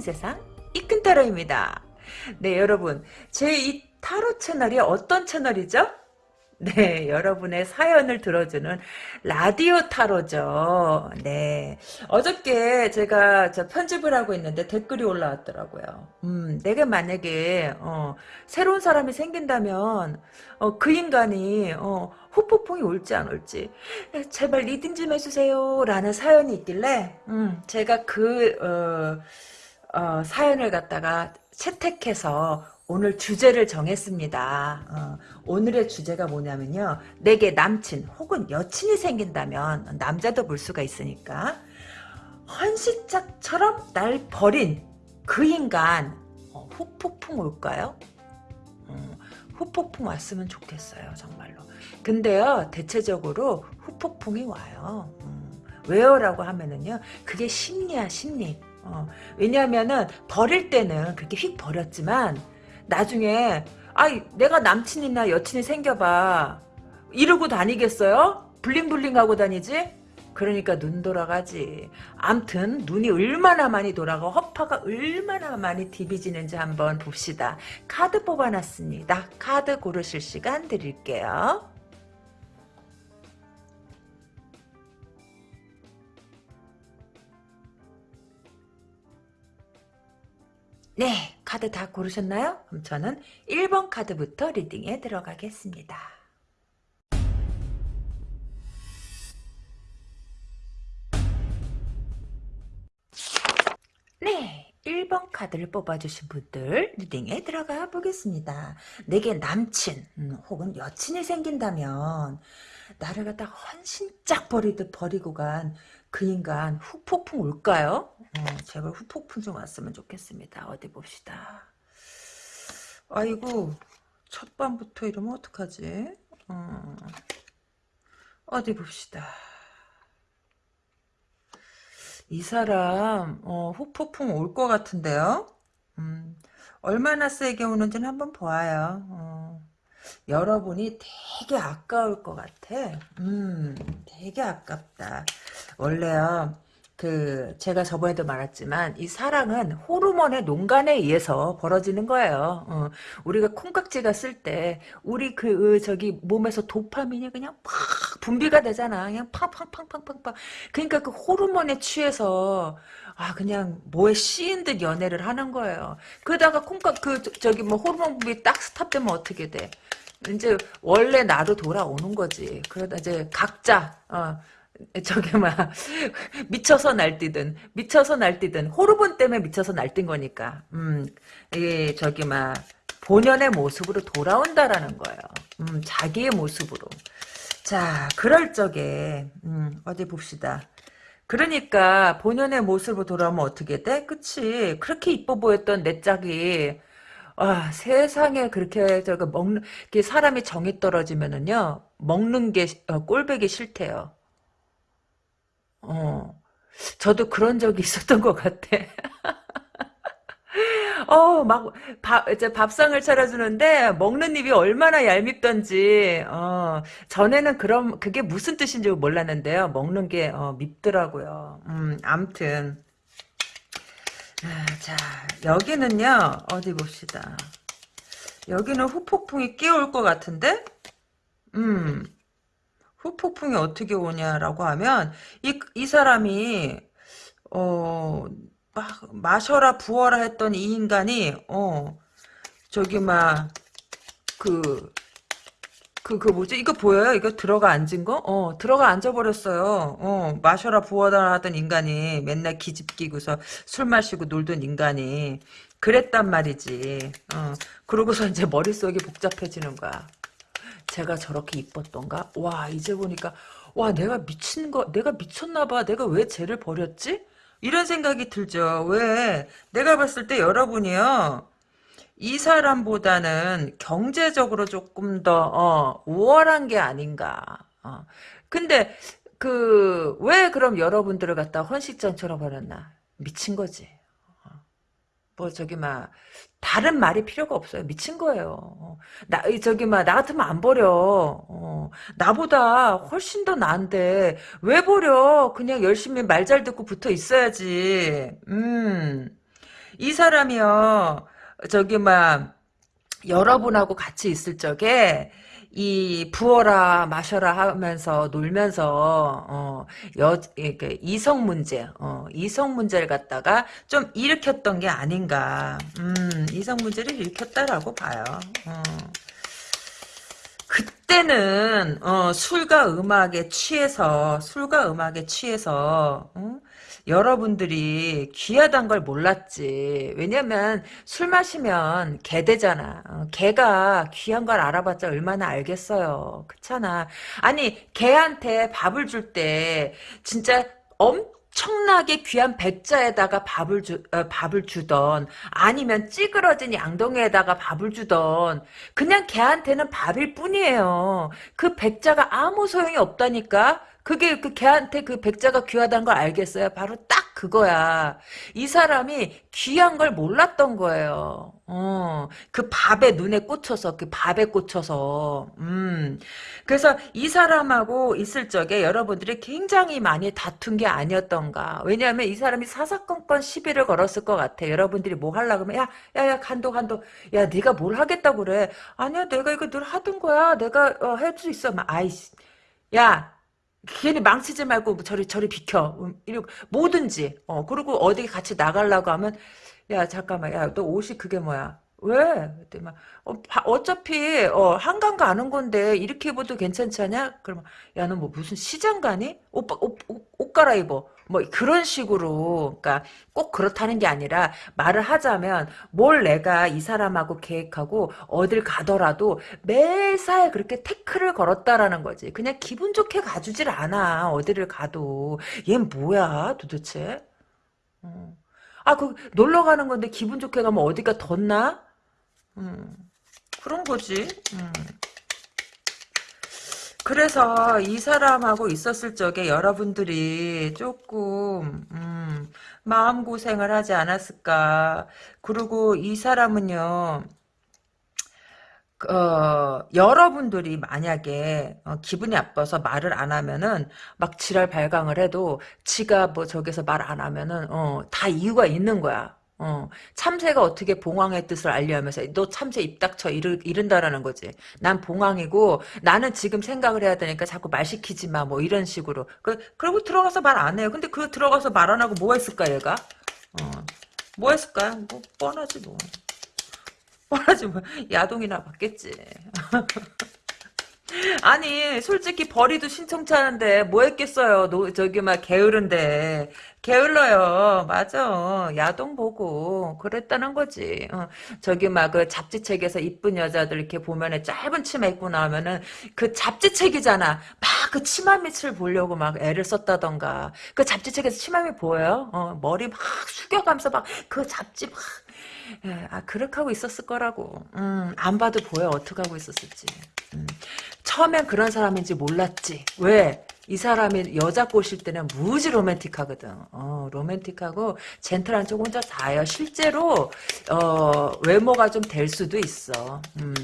숨겨진 세상 이큰타로입니다. 네 여러분 제 이 타로 채널이 어떤 채널이죠? 네, 여러분의 사연을 들어주는 라디오 타로죠. 네. 어저께 제가 저 편집을 하고 있는데 댓글이 올라왔더라고요. 음, 내가 만약에, 어, 새로운 사람이 생긴다면, 어, 그 인간이, 어, 후폭풍이 올지 안 올지, 제발 reading 좀 해주세요. 라는 사연이 있길래, 음, 제가 그, 어, 어, 사연을 갖다가 채택해서 오늘 주제를 정했습니다. 어, 오늘의 주제가 뭐냐면요. 내게 남친 혹은 여친이 생긴다면 남자도 볼 수가 있으니까 헌시짝처럼 날 버린 그 인간 어, 후폭풍 올까요? 어, 후폭풍 왔으면 좋겠어요. 정말로. 근데요. 대체적으로 후폭풍이 와요. 음, 왜요? 라고 하면은요. 그게 심리야 심리. 어, 왜냐하면은 버릴 때는 그렇게 휙 버렸지만 나중에 아이 내가 남친이나 여친이 생겨봐 이러고 다니겠어요? 블링블링 하고 다니지? 그러니까 눈 돌아가지. 암튼 눈이 얼마나 많이 돌아가 허파가 얼마나 많이 디비지는지 한번 봅시다. 카드 뽑아놨습니다. 카드 고르실 시간 드릴게요. 네, 카드 다 고르셨나요? 그럼 저는 1번 카드부터 리딩에 들어가겠습니다. 네, 1번 카드를 뽑아주신 분들 리딩에 들어가 보겠습니다. 내게 남친 음, 혹은 여친이 생긴다면 나를 갖다 헌신짝 버리듯 버리고 간 그 인간 후폭풍 올까요? 어, 제발 후폭풍 좀 왔으면 좋겠습니다. 어디 봅시다. 아이고 첫 밤부터 이러면 어떡하지? 어, 어디 봅시다. 이 사람 어, 후폭풍 올 것 같은데요. 음, 얼마나 세게 오는지는 한번 보아요. 어, 여러분이 되게 아까울 것 같아. 음, 되게 아깝다. 원래요. 그 제가 저번에도 말했지만 이 사랑은 호르몬의 농간에 의해서 벌어지는 거예요. 어, 우리가 콩깍지가 쓸 때 우리 그 저기 몸에서 도파민이 그냥 팍 분비가 되잖아. 그냥 팡팡팡팡팡팡. 그러니까 그 호르몬에 취해서 아 그냥 뭐에 씌인 듯 연애를 하는 거예요. 그러다가 콩깍 그 저기 뭐 호르몬 분비 딱 스탑되면 어떻게 돼? 이제 원래 나로 돌아오는 거지. 그러다 이제 각자 어, 저게 막 미쳐서 날뛰든 미쳐서 날뛰든 호르몬 때문에 미쳐서 날뛴 거니까 음 이게 저기 막 본연의 모습으로 돌아온다라는 거예요. 음 자기의 모습으로. 자 그럴 적에 음 어디 봅시다. 그러니까 본연의 모습으로 돌아오면 어떻게 돼? 그치 그렇게 이뻐 보였던 내 짝이 아, 세상에 그렇게 저거 먹는 게 사람이 정이 떨어지면은요 먹는 게 어, 꼴배기 싫대요. 어, 저도 그런 적이 있었던 것 같아. 어, 막, 밥, 이제 밥상을 차려주는데, 먹는 입이 얼마나 얄밉던지, 어, 전에는 그럼, 그게 무슨 뜻인지 몰랐는데요. 먹는 게, 어, 밉더라고요. 음, 암튼. 아, 자, 여기는요, 어디 봅시다. 여기는 후폭풍이 끼올 것 같은데? 음, 후폭풍이 어떻게 오냐라고 하면 이, 이 사람이 어 막 마셔라 부어라 했던 이 인간이 어 저기 막그 그, 그 뭐지? 이거 보여요? 이거 들어가 앉은 거? 어, 들어가 앉아버렸어요. 어, 마셔라 부어라 하던 인간이 맨날 기집 끼고서 술 마시고 놀던 인간이 그랬단 말이지. 어, 그러고서 이제 머릿속이 복잡해지는 거야. 제가 저렇게 이뻤던가? 와 이제 보니까 와 내가 미친 거 내가 미쳤나 봐 내가 왜 쟤를 버렸지? 이런 생각이 들죠. 왜? 내가 봤을 때 여러분이요. 이 사람보다는 경제적으로 조금 더 어, 우월한 게 아닌가. 어. 근데 그 왜 그럼 여러분들을 갖다 헌식장처럼 버렸나? 미친 거지. 뭐 저기 막 다른 말이 필요가 없어요. 미친 거예요. 어. 나 저기 막 나 같으면 안 버려. 어, 나보다 훨씬 더 나은데 왜 버려? 그냥 열심히 말 잘 듣고 붙어 있어야지. 음. 이 사람이요, 저기, 막, 여러분하고 같이 있을 적에, 이 부어라 마셔라 하면서 놀면서 어 여 이렇게 이성 문제 어 이성 문제를 갖다가 좀 일으켰던 게 아닌가 음 이성 문제를 일으켰다라고 봐요 어. 그때는 어, 술과 음악에 취해서 술과 음악에 취해서 어? 여러분들이 귀하단 걸 몰랐지. 왜냐면 술 마시면 개 되잖아. 어, 개가 귀한 걸 알아봤자 얼마나 알겠어요. 그렇잖아. 아니 개한테 밥을 줄 때 진짜 엄 청나게 귀한 백자에다가 밥을 주 어, 밥을 주던 아니면 찌그러진 양동이에다가 밥을 주던 그냥 걔한테는 밥일 뿐이에요. 그 백자가 아무 소용이 없다니까. 그게 그 걔한테 그 백자가 귀하다는 걸 알겠어요? 바로 딱 그거야. 이 사람이 귀한 걸 몰랐던 거예요. 어, 그 밥에 눈에 꽂혀서, 그 밥에 꽂혀서, 음. 그래서 이 사람하고 있을 적에 여러분들이 굉장히 많이 다툰 게 아니었던가. 왜냐하면 이 사람이 사사건건 시비를 걸었을 것 같아. 여러분들이 뭐 하려고 하면, 야, 야, 야, 간도, 간도. 야, 네가 뭘 하겠다고 그래. 아니야, 내가 이거 늘 하던 거야. 내가, 어, 할수 있어. 막, 아이씨. 야, 괜히 망치지 말고 뭐 저리 저리 비켜 음, 이러고 뭐든지 어 그리고 어디 같이 나가려고 하면 야 잠깐만 야 너 옷이 그게 뭐야 왜? 그때 막 어, 바- 어차피 어, 한강 가는 건데 이렇게 입어도 괜찮지 않냐? 그러면 야 너 뭐 무슨 시장 가니? 옷, 옷, 옷, 옷 갈아입어. 뭐 그런 식으로 그러니까 꼭 그렇다는 게 아니라 말을 하자면 뭘 내가 이 사람하고 계획하고 어딜 가더라도 매사에 그렇게 태클을 걸었다라는 거지. 그냥 기분 좋게 가주질 않아. 어디를 가도. 얘 뭐야 도대체? 어. 아, 그 놀러 가는 건데 기분 좋게 가면 어디가 덧나? 음, 그런 거지. 음. 그래서 이 사람하고 있었을 적에 여러분들이 조금 음, 마음고생을 하지 않았을까. 그리고 이 사람은요. 어, 여러분들이 만약에 어, 기분이 나빠서 말을 안 하면은 막 지랄 발광을 해도 지가 뭐 저기서 말 안 하면은 어, 다 이유가 있는 거야. 어, 참새가 어떻게 봉황의 뜻을 알려하면서 너 참새 입 닥쳐 이르, 이른다라는 거지. 난 봉황이고 나는 지금 생각을 해야 되니까 자꾸 말 시키지 마. 뭐 이런 식으로. 그, 그리고 들어가서 말 안 해요. 근데 그 들어가서 말 안 하고 뭐 했을까 얘가? 어, 뭐 했을까? 뭐 뻔하지 뭐. 뻔하지 뭐. 야동이나 받겠지. 아니 솔직히 신청치 않은데 뭐 했겠어요? 노, 저기 막 게으른데. 게을러요. 맞아. 야동 보고 그랬다는 거지. 어, 저기 막 그 잡지책에서 이쁜 여자들 이렇게 보면은 짧은 치마 입고 나오면은 그 잡지책이잖아. 막 그 치마 밑을 보려고 막 애를 썼다던가. 그 잡지책에서 치마 밑 보여요? 어, 머리 막 숙여가면서 막 그 잡지 막 예, 아, 그렇게 하고 있었을 거라고. 음, 안 봐도 보여, 어떻게 하고 있었을지. 음. 처음엔 그런 사람인지 몰랐지. 왜? 이 사람이 여자 꼬실 때는 무지 로맨틱하거든. 어, 로맨틱하고 젠틀한 쪽 혼자 다요. 실제로 어, 외모가 좀 될 수도 있어. 음.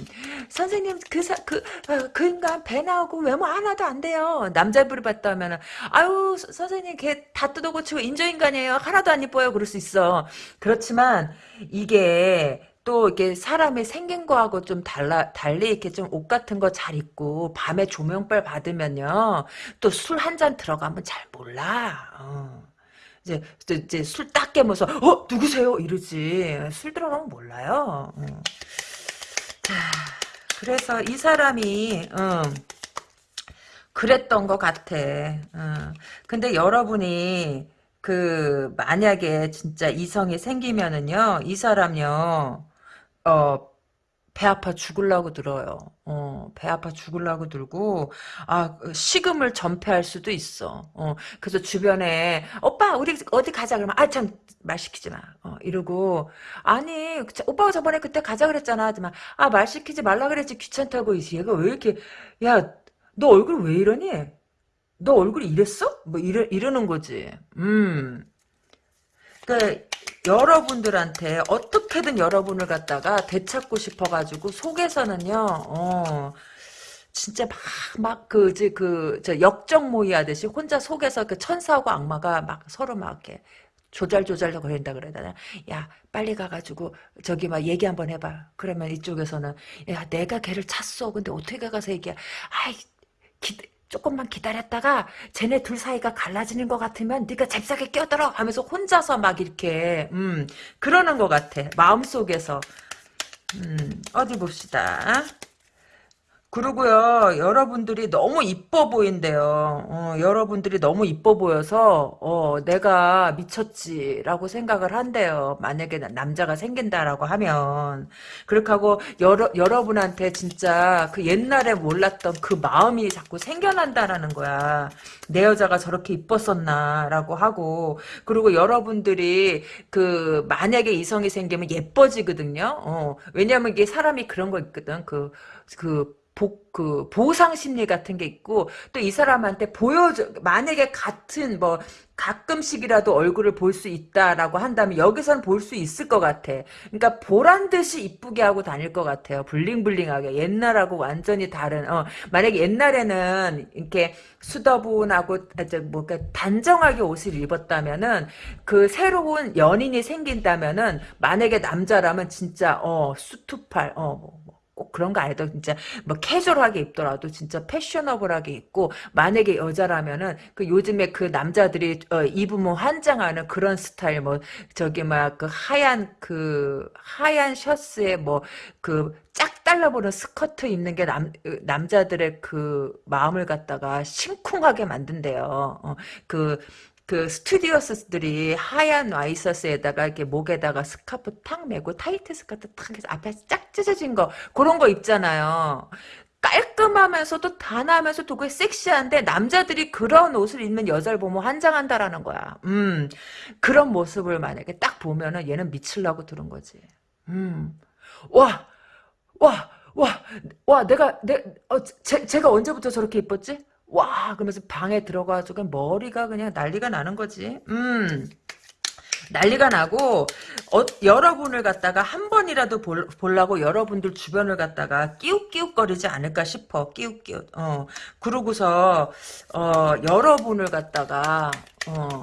선생님 그, 사, 그, 어, 그 인간 배 나오고 외모 하나도 안 돼요. 남자분을 봤다 하면은 아유 서- 선생님 걔 다 뜯어고치고 인조인간이에요. 하나도 안 이뻐요. 그럴 수 있어. 그렇지만 이게 또 이게 사람의 생긴 거하고 좀 달라 달리 이렇게 좀 옷 같은 거 잘 입고 밤에 조명빨 받으면요. 또 술 한 잔 들어가면 잘 몰라. 어. 이제 이제 술 딱 깨면서 어? 누구세요? 이러지. 술 들어가면 몰라요. 어. 자 그래서 이 사람이 어, 그랬던 것 같아. 어. 근데 여러분이 그 만약에 진짜 이성이 생기면은요 이 사람요 어, 배 아파 죽을라고 들어요. 어, 배 아파 죽을라고 들고, 아, 그 식음을 전폐할 수도 있어. 어, 그래서 주변에, 오빠, 우리 어디 가자. 그러면, 아, 참, 말 시키지 마. 어, 이러고, 아니, 자, 오빠가 저번에 그때 가자 그랬잖아. 하지만, 아, 말 시키지 말라 그랬지. 귀찮다고. 얘가 왜 이렇게, 야, 너 얼굴 왜 이러니? 너 얼굴이 이랬어? 뭐, 이러, 이러는 거지. 음. 그 여러분들한테 어떻게든 여러분을 갖다가 되찾고 싶어가지고 속에서는요, 어, 진짜 막, 막, 그, 이제 그, 저 역적 모의 하듯이 혼자 속에서 그 천사하고 악마가 막 서로 막 이렇게 조잘조잘 거린다 그래야 되나? 야, 빨리 가가지고, 저기 막 얘기 한번 해봐. 그러면 이쪽에서는, 야, 내가 걔를 찼어. 근데 어떻게 가서 얘기야. 아이, 기, 조금만 기다렸다가, 쟤네 둘 사이가 갈라지는 것 같으면, 네가 잽싸게 끼어들어! 하면서 혼자서 막 이렇게, 음, 그러는 것 같아. 마음속에서. 음, 어디 봅시다. 그리고요, 여러분들이 너무 이뻐 보인대요. 어, 여러분들이 너무 이뻐 보여서, 어, 내가 미쳤지라고 생각을 한대요. 만약에 나- 남자가 생긴다라고 하면. 그렇게 하고, 여러, 여러분한테 진짜 그 옛날에 몰랐던 그 마음이 자꾸 생겨난다라는 거야. 내 여자가 저렇게 이뻤었나 라고 하고, 그리고 여러분들이 그, 만약에 이성이 생기면 예뻐지거든요. 어, 왜냐면 이게 사람이 그런 거 있거든. 그, 그, 복, 그, 보상 심리 같은 게 있고, 또 이 사람한테 보여줘, 만약에 같은, 뭐, 가끔씩이라도 얼굴을 볼 수 있다라고 한다면, 여기선 볼 수 있을 것 같아. 그러니까, 보란 듯이 이쁘게 하고 다닐 것 같아요. 블링블링하게. 옛날하고 완전히 다른, 어, 만약에 옛날에는, 이렇게, 수더분하고, 뭐, 단정하게 옷을 입었다면은, 그 새로운 연인이 생긴다면은, 만약에 남자라면 진짜, 어, 수투팔, 어, 뭐, 뭐, 꼭 그런 거 아니더라도 진짜 뭐 캐주얼하게 입더라도 진짜 패셔너블하게 입고 만약에 여자라면은 그 요즘에 그 남자들이 어, 입으면 환장하는 그런 스타일 뭐 저기 막 그 하얀 그 하얀 셔츠에 뭐그 짝 달라붙는 스커트 입는 게 남 남자들의 그 마음을 갖다가 심쿵하게 만든대요. 어, 그 그 스튜어디스들이 하얀 와이셔츠에다가 이렇게 목에다가 스카프 탁 메고 타이트 스커트 탁 해서 앞에 쫙 찢어진 거 그런 거 입잖아요. 깔끔하면서도 단아하면서도 그게 섹시한데 남자들이 그런 옷을 입는 여자를 보면 환장한다라는 거야. 음 그런 모습을 만약에 딱 보면은 얘는 미칠라고 들은 거지. 음 와, 와, 와, 와, 내가, 내, 어, 제, 제가 언제부터 저렇게 이뻤지? 와, 그러면서 방에 들어가가지고 머리가 그냥 난리가 나는 거지. 음. 난리가 나고 어, 여러분을 갖다가 한 번이라도 볼, 보려고 여러분들 주변을 갖다가 끼욱끼욱거리지 않을까 싶어 끼욱끼욱 어 그러고서 어 여러분을 갖다가 어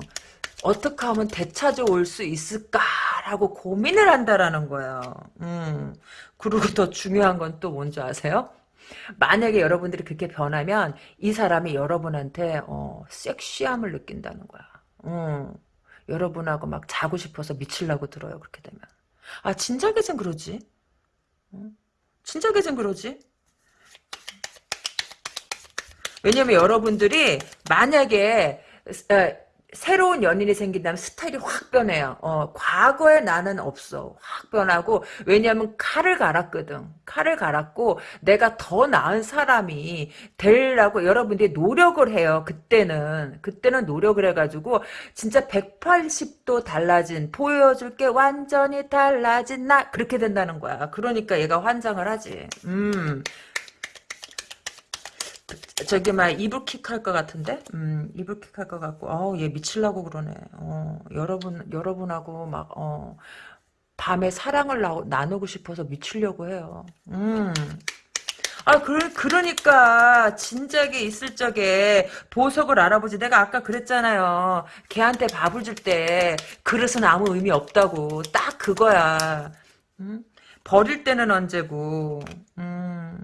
어떻게 하면 되찾아올 수 있을까라고 고민을 한다라는 거예요. 음. 그리고 더 중요한 건 또 뭔지 아세요? 만약에 여러분들이 그렇게 변하면 이 사람이 여러분한테 어, 섹시함을 느낀다는 거야. 음. 여러분하고 막 자고 싶어서 미칠라고 들어요. 그렇게 되면. 아 진작에선 그러지. 음? 진작에선 그러지. 왜냐면 여러분들이 만약에 어, 새로운 연인이 생긴다면 스타일이 확 변해요. 어, 과거에 나는 없어. 확 변하고, 왜냐면 칼을 갈았거든. 칼을 갈았고, 내가 더 나은 사람이 되려고 여러분들이 노력을 해요. 그때는. 그때는 노력을 해가지고, 진짜 180도 달라진, 보여줄 게 완전히 달라진 나. 그렇게 된다는 거야. 그러니까 얘가 환장을 하지. 음. 저기 막 이불킥 할 것 같은데, 음, 이불킥 할 것 같고, 어우, 얘 미칠라고 그러네. 어, 여러분, 여러분하고 막, 어, 밤에 사랑을 나, 나누고 싶어서 미치려고 해요. 음. 아, 그, 그러니까, 진작에 있을 적에 보석을 알아보지. 내가 아까 그랬잖아요. 걔한테 밥을 줄 때, 그릇은 아무 의미 없다고. 딱 그거야. 음? 버릴 때는 언제고, 음.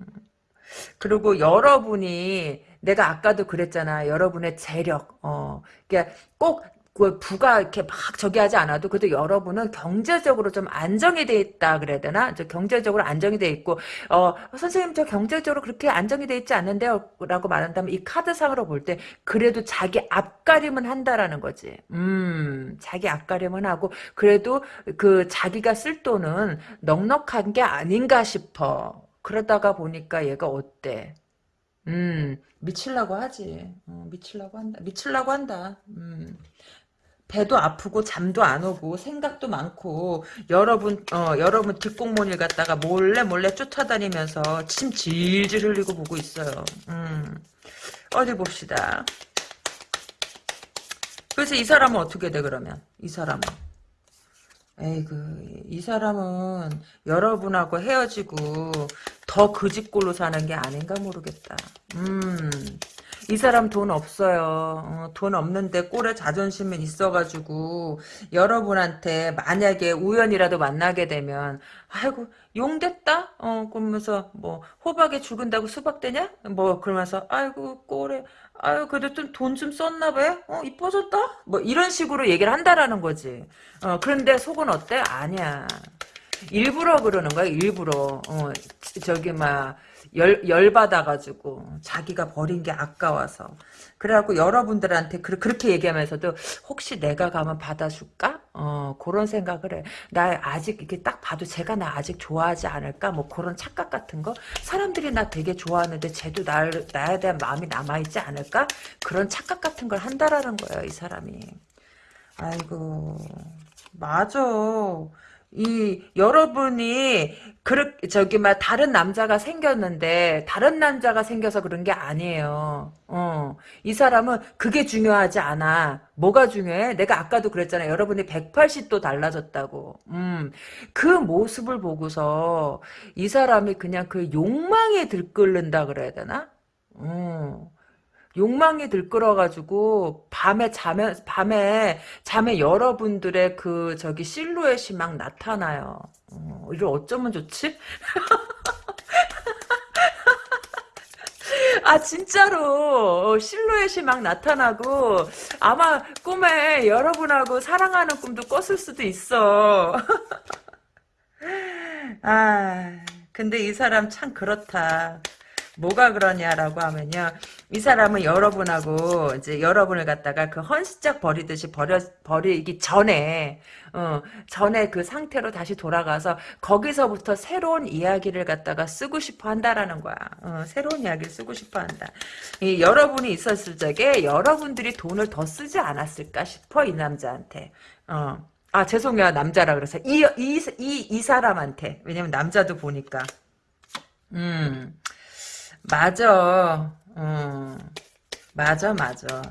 그리고 여러분이 내가 아까도 그랬잖아. 여러분의 재력. 어. 그러니까 꼭그 부가 이렇게 막 저기 하지 않아도 그래도 여러분은 경제적으로 좀 안정이 돼 있다 그래야 되나? 저 경제적으로 안정이 돼 있고 어 선생님 저 경제적으로 그렇게 안정이 돼 있지 않는데요 라고 말한다면 이 카드상으로 볼 때 그래도 자기 앞가림은 한다라는 거지. 음, 자기 앞가림은 하고 그래도 그 자기가 쓸 돈은 넉넉한 게 아닌가 싶어. 그러다가 보니까 얘가 어때? 음, 미칠라고 하지. 어, 미칠라고 한다. 미칠라고 한다. 음. 배도 아프고 잠도 안 오고 생각도 많고 여러분 어 여러분 뒷공문을 갖다가 몰래 몰래 쫓아다니면서 침 질질 흘리고 보고 있어요. 음. 어디 봅시다. 그래서 이 사람은 어떻게 돼 그러면? 이 사람은 에이그, 이 사람은 여러분하고 헤어지고 더 그 집꼴로 사는 게 아닌가 모르겠다. 음, 이 사람 돈 없어요. 어, 돈 없는데 꼴에 자존심은 있어가지고 여러분한테 만약에 우연이라도 만나게 되면 아이고 용됐다? 어 그러면서 뭐 호박에 죽은다고 수박 되냐? 뭐 그러면서 아이고 꼴에 아유 그래도 좀 돈 좀 썼나 봐. 어 이뻐졌다? 뭐 이런 식으로 얘기를 한다라는 거지. 어 그런데 속은 어때? 아니야. 일부러 그러는 거야 일부러. 어 저기 막 열, 열받아가지고, 자기가 버린 게 아까워서. 그래갖고 여러분들한테 그, 렇게 얘기하면서도, 혹시 내가 가면 받아줄까? 어, 그런 생각을 해. 나 아직 이렇게 딱 봐도 제가 나 아직 좋아하지 않을까? 뭐 그런 착각 같은 거? 사람들이 나 되게 좋아하는데 쟤도 날, 나에 대한 마음이 남아있지 않을까? 그런 착각 같은 걸 한다라는 거예요, 이 사람이. 아이고, 맞아. 이 여러분이 그렇 저기 막 다른 남자가 생겼는데 다른 남자가 생겨서 그런 게 아니에요. 어. 이 사람은 그게 중요하지 않아. 뭐가 중요해? 내가 아까도 그랬잖아. 여러분이 180도 달라졌다고. 음. 그 모습을 보고서 이 사람이 그냥 그 욕망에 들끓는다 그래야 되나? 음. 욕망이 들끓어가지고 밤에 자면 밤에 잠에 여러분들의 그 저기 실루엣이 막 나타나요. 어, 이걸 어쩌면 좋지? 아 진짜로 어, 실루엣이 막 나타나고 아마 꿈에 여러분하고 사랑하는 꿈도 꿨을 수도 있어. 아 근데 이 사람 참 그렇다. 뭐가 그러냐라고 하면요. 이 사람은 여러분하고 이제 여러분을 갖다가 그 헌시짝 버리듯이 버려 버리기 전에 어 전에 그 상태로 다시 돌아가서 거기서부터 새로운 이야기를 갖다가 쓰고 싶어 한다라는 거야. 어, 새로운 이야기를 쓰고 싶어 한다. 이 여러분이 있었을 적에 여러분들이 돈을 더 쓰지 않았을까 싶어 이 남자한테. 어. 아 죄송해요 남자라 그래서 이 이 이 이 사람한테 왜냐면 남자도 보니까 음 맞아. 음, 맞아, 맞아.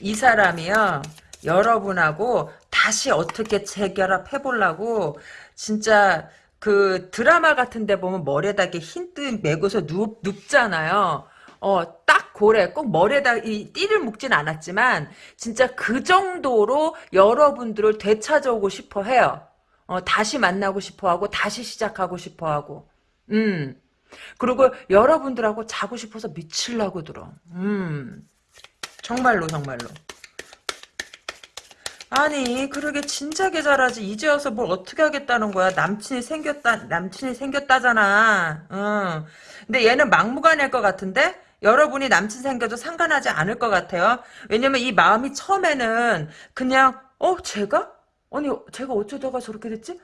이 사람이요, 여러분하고 다시 어떻게 재결합해 보려고, 진짜, 그 드라마 같은 데 보면 머리에다 이렇게 흰뜨 메고서 눕, 눕잖아요. 어, 딱 고래. 꼭 머리에다 이 띠를 묶진 않았지만, 진짜 그 정도로 여러분들을 되찾아오고 싶어 해요. 어, 다시 만나고 싶어 하고, 다시 시작하고 싶어 하고. 음. 그리고 여러분들하고 자고 싶어서 미칠라고 들어. 음. 정말로 정말로. 아니 그러게 진작에 잘하지 이제 와서 뭘 어떻게 하겠다는 거야 남친이 생겼다 남친이 생겼다잖아 응. 근데 얘는 막무가내일 것 같은데 여러분이 남친 생겨도 상관하지 않을 것 같아요 왜냐면 이 마음이 처음에는 그냥 어 제가 아니 제가 어쩌다가 저렇게 됐지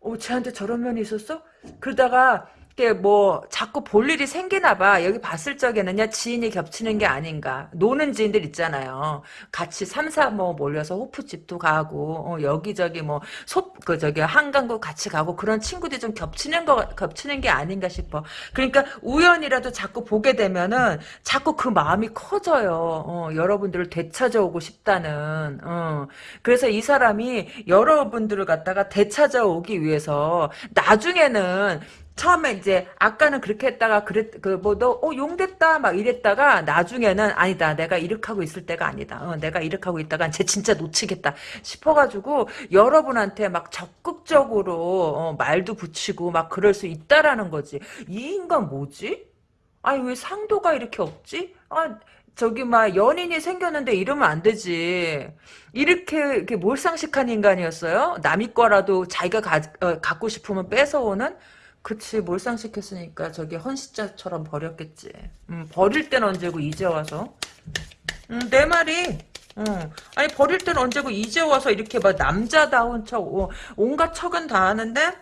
어 쟤한테 저런 면이 있었어 그러다가 이게 뭐 자꾸 볼 일이 생기나 봐. 여기 봤을 적에는요 지인이 겹치는 게 아닌가. 노는 지인들 있잖아요. 같이 삼사 뭐 몰려서 호프집도 가고 어, 여기저기 뭐소그 저기 한강도 같이 가고 그런 친구들이 좀 겹치는 거 겹치는 게 아닌가 싶어. 그러니까 우연이라도 자꾸 보게 되면은 자꾸 그 마음이 커져요. 어, 여러분들을 되찾아오고 싶다는. 어. 그래서 이 사람이 여러분들을 갖다가 되찾아오기 위해서 나중에는 처음에 이제 아까는 그렇게 했다가 그랬 그뭐너 어, 용됐다 막 이랬다가 나중에는 아니다 내가 이렇게 하고 있을 때가 아니다 어, 내가 이렇게 하고 있다가 쟤 진짜 놓치겠다 싶어가지고 여러분한테 막 적극적으로 어, 말도 붙이고 막 그럴 수 있다라는 거지 이 인간 뭐지? 아니 왜 상도가 이렇게 없지? 아 저기 막 연인이 생겼는데 이러면 안 되지. 이렇게 이렇게 몰상식한 인간이었어요. 남이 거라도 자기가 가, 어, 갖고 싶으면 뺏어오는 그치 몰상시켰으니까 저기 헌시자처럼 버렸겠지. 음, 버릴 땐 언제고 이제 와서? 음, 내 말이 음, 아니 버릴 땐 언제고 이제 와서 이렇게 막 남자다운 척 어, 온갖 척은 다 하는데?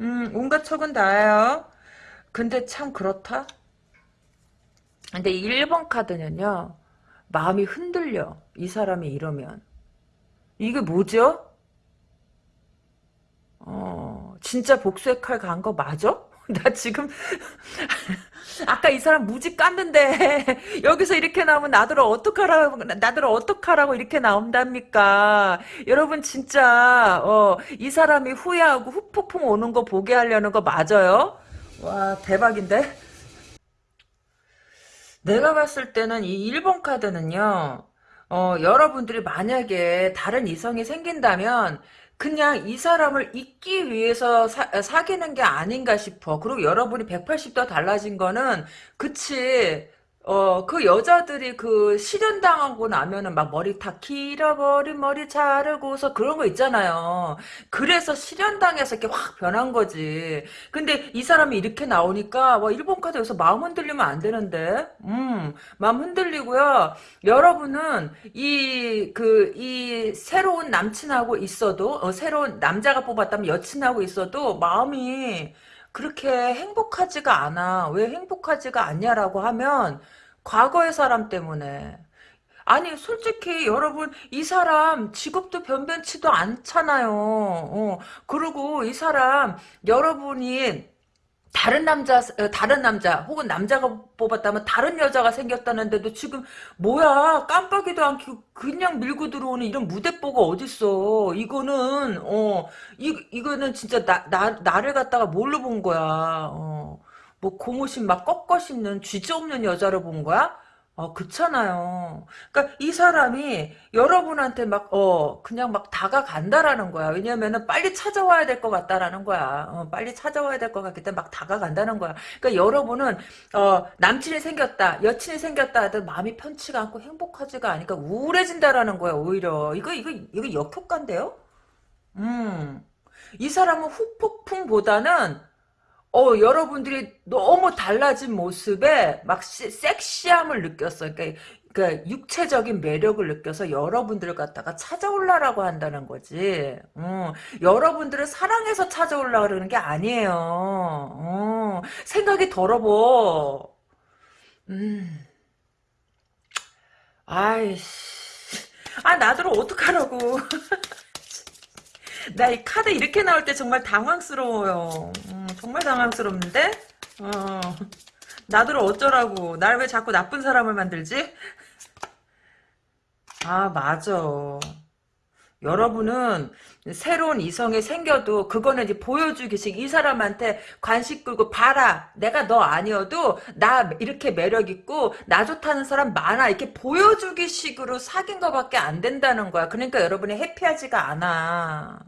음, 온갖 척은 다 해요. 근데 참 그렇다. 근데 1번 카드는요 마음이 흔들려. 이 사람이 이러면. 이게 뭐죠? 어, 진짜 복수의 칼 간 거 맞아? 나 지금 아까 이 사람 무지 깠는데 여기서 이렇게 나오면 나더러 어떡하라고 나더러 어떡하라고 이렇게 나온답니까? 여러분 진짜 어, 이 사람이 후회하고 후폭풍 오는 거 보게 하려는 거 맞아요? 와 대박인데? 내가 봤을 때는 이 1번 카드는요, 어, 여러분들이 만약에 다른 이성이 생긴다면, 그냥 이 사람을 잊기 위해서 사, 사귀는 게 아닌가 싶어. 그리고 여러분이 180도 달라진 거는, 그치, 어, 그 여자들이 그 실현당하고 나면은 막 머리 다 길어버린 머리 자르고서 그런 거 있잖아요. 그래서 실현당해서 이렇게 확 변한 거지. 근데 이 사람이 이렇게 나오니까, 와, 일본 카드 여기서 마음 흔들리면 안 되는데? 음, 마음 흔들리고요. 여러분은 이, 그, 이 새로운 남친하고 있어도, 어, 새로운 남자가 뽑았다면 여친하고 있어도 마음이 그렇게 행복하지가 않아. 왜 행복하지가 않냐라고 하면, 과거의 사람 때문에. 아니 솔직히 여러분 이 사람 직업도 변변치도 않잖아요. 어, 그리고 이 사람 여러분이 다른 남자 어, 다른 남자 혹은 남자가 뽑았다면 다른 여자가 생겼다는데도 지금 뭐야 깜빡이도 않고 그냥 밀고 들어오는 이런 무대뽀가 어딨어 이거는 어 이, 이거는 진짜 나, 나, 나를 갖다가 뭘로 본 거야 어. 뭐 고무신 막 꺾어 씹는 쥐지 없는 여자를 본 거야? 어, 그렇잖아요. 그러니까 이 사람이 여러분한테 막, 어, 그냥 막 다가간다라는 거야. 왜냐면은 빨리 찾아와야 될 것 같다라는 거야. 어, 빨리 찾아와야 될 것 같기 때문에 막 다가간다는 거야. 그러니까 여러분은, 어, 남친이 생겼다, 여친이 생겼다 하든 마음이 편치가 않고 행복하지가 않으니까 우울해진다라는 거야, 오히려. 이거, 이거, 이거 역효과인데요? 음. 이 사람은 후폭풍보다는 어, 여러분들이 너무 달라진 모습에 막 시- 섹시함을 느꼈어요. 그러니까, 그러니까 육체적인 매력을 느껴서 여러분들을 갖다가 찾아올라라고 한다는 거지. 어, 여러분들을 사랑해서 찾아올라 그러는 게 아니에요. 어, 생각이 더러워. 음, 아이씨. 아, 나더러 어떡하라고. 나 이 카드 이렇게 나올 때 정말 당황스러워요. 음, 정말 당황스럽는데? 어, 나더러 어쩌라고. 날 왜 자꾸 나쁜 사람을 만들지? 아, 맞아. 여러분은 새로운 이성이 생겨도 그거는 이제 보여주기식 이 사람한테 관심 끌고 봐라 내가 너 아니어도 나 이렇게 매력 있고 나 좋다는 사람 많아 이렇게 보여주기식으로 사귄 거밖에 안 된다는 거야 그러니까 여러분이 해피하지가 않아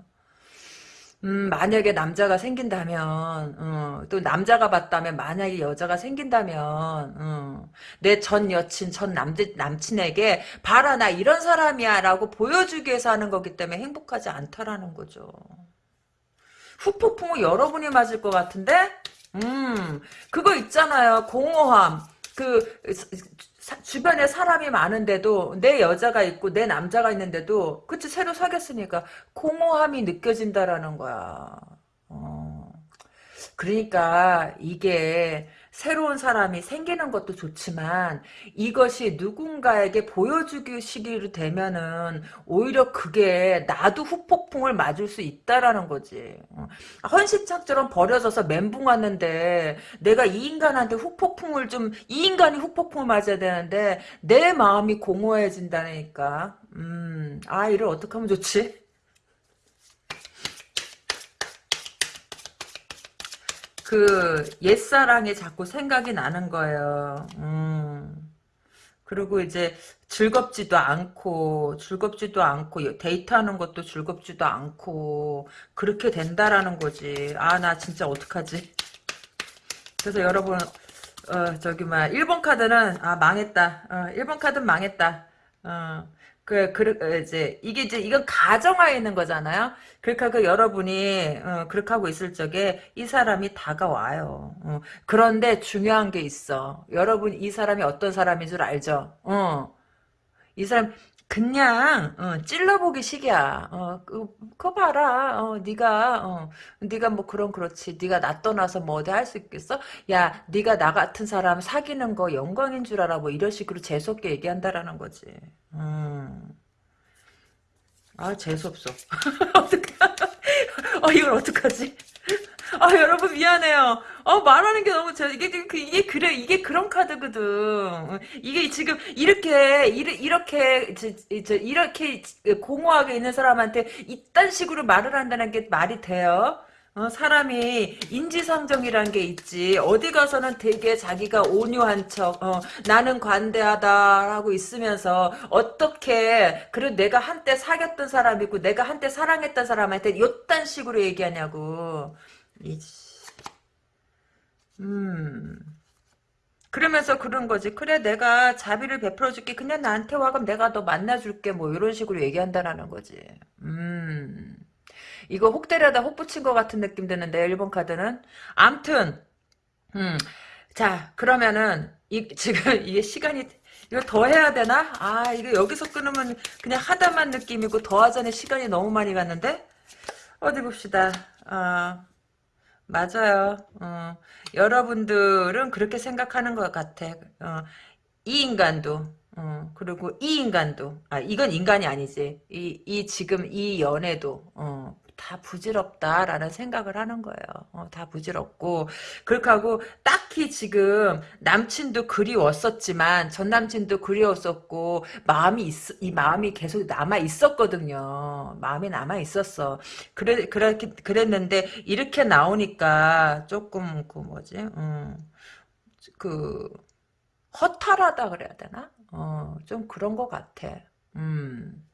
음, 만약에 남자가 생긴다면, 어, 또 남자가 봤다면, 만약에 여자가 생긴다면, 어, 내전 여친, 전 남, 남친에게, 봐라, 나 이런 사람이야, 라고 보여주기 위해서 하는 거기 때문에 행복하지 않다라는 거죠. 후폭풍은 여러분이 맞을 것 같은데? 음, 그거 있잖아요. 공허함. 그, 사- 주변에 사람이 많은데도, 내 여자가 있고, 내 남자가 있는데도, 그치, 새로 사귀었으니까, 공허함이 느껴진다라는 거야. 어. 그러니까 이게 새로운 사람이 생기는 것도 좋지만 이것이 누군가에게 보여주기 시기로 되면은 오히려 그게 나도 후폭풍을 맞을 수 있다라는 거지. 어. 헌시창처럼 버려져서 멘붕 왔는데 내가 이 인간한테 후폭풍을 좀 이 인간이 후폭풍을 맞아야 되는데 내 마음이 공허해진다니까. 음, 아 이를 어떻게 하면 좋지? 그 옛사랑이 자꾸 생각이 나는 거예요. 음. 그리고 이제 즐겁지도 않고 즐겁지도 않고 데이트하는 것도 즐겁지도 않고 그렇게 된다라는 거지. 아 나 진짜 어떡하지? 그래서 여러분 어 저기 막 1번 카드는 아 망했다. 어 1번 카드는 망했다. 어 그, 그, 어, 이제, 이게 이제, 이건 가정하에 있는 거잖아요? 그러니까 그 여러분이, 어, 그렇게 하고 있을 적에 이 사람이 다가와요. 어, 그런데 중요한 게 있어. 여러분, 이 사람이 어떤 사람인 줄 알죠? 어, 이 사람, 그냥, 어, 찔러보기 식이야. 어, 그, 그거 봐라. 어, 네가 어, 네가 뭐 그런 그렇지. 네가 나 떠나서 뭐 어디 할 수 있겠어? 야, 네가 나 같은 사람 사귀는 거 영광인 줄 알아. 뭐 이런 식으로 재수 없게 얘기한다라는 거지. 음. 아, 재수 없어. 어떡해. 어, 이걸 어떡하지? 아, 여러분 미안해요. 어, 말하는 게 너무, 저, 이게, 그, 이게 그래, 이게 그런 카드거든. 어, 이게 지금, 이렇게, 이렇게, 저, 저, 이렇게 공허하게 있는 사람한테 이딴 식으로 말을 한다는 게 말이 돼요? 어, 사람이 인지상정이란 게 있지. 어디 가서는 되게 자기가 온유한 척, 어, 나는 관대하다 하고 있으면서 어떻게 그래 내가 한때 사귀었던 사람이고 내가 한때 사랑했던 사람한테 요딴 식으로 얘기하냐고. 이, 음. 그러면서 그런 거지. 그래 내가 자비를 베풀어 줄게. 그냥 나한테 와 그럼 내가 너 만나 줄게. 뭐 이런 식으로 얘기한다라는 거지. 음. 이거 혹 때려다 혹 붙인 것 같은 느낌 드는데 1번 카드는 암튼 음. 자 그러면은 이 지금 이게 시간이 이거 더 해야 되나? 아 이거 여기서 끊으면 그냥 하다만 느낌이고 더 하자니 시간이 너무 많이 갔는데 어디 봅시다. 아 맞아요. 어, 여러분들은 그렇게 생각하는 것 같아. 어, 이 인간도 어, 그리고 이 인간도 아 이건 인간이 아니지. 이, 이 지금 이 연애도 어, 다 부질없다라는 생각을 하는 거예요. 어, 다 부질없고 그렇게 하고 딱히 지금 남친도 그리웠었지만 전 남친도 그리웠었고 마음이 있, 이 마음이 계속 남아 있었거든요. 마음이 남아 있었어. 그래 그렇게 그랬는데 이렇게 나오니까 조금 그 뭐지? 음, 그 허탈하다 그래야 되나? 어, 좀 그런 것 같아. 음.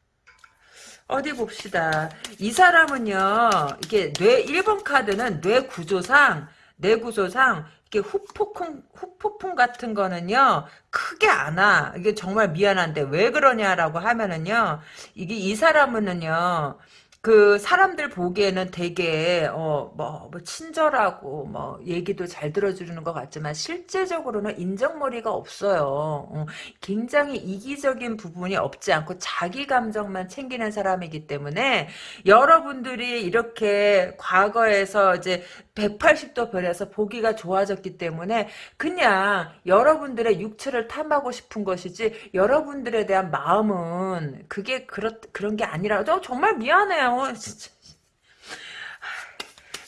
어디 봅시다. 이 사람은요, 이게 뇌, 1번 카드는 뇌 구조상, 뇌 구조상, 이게 후폭풍, 후폭풍 같은 거는요, 크게 안 와. 이게 정말 미안한데, 왜 그러냐라고 하면은요, 이게 이 사람은요, 그 사람들 보기에는 되게 어뭐 뭐 친절하고 뭐 얘기도 잘 들어주는 것 같지만 실제적으로는 인정머리가 없어요. 어, 굉장히 이기적인 부분이 없지 않고 자기 감정만 챙기는 사람이기 때문에 여러분들이 이렇게 과거에서 이제 180도 변해서 보기가 좋아졌기 때문에 그냥 여러분들의 육체를 탐하고 싶은 것이지 여러분들에 대한 마음은 그게 그렇, 그런 게 아니라 정말 미안해요. 어, 진짜.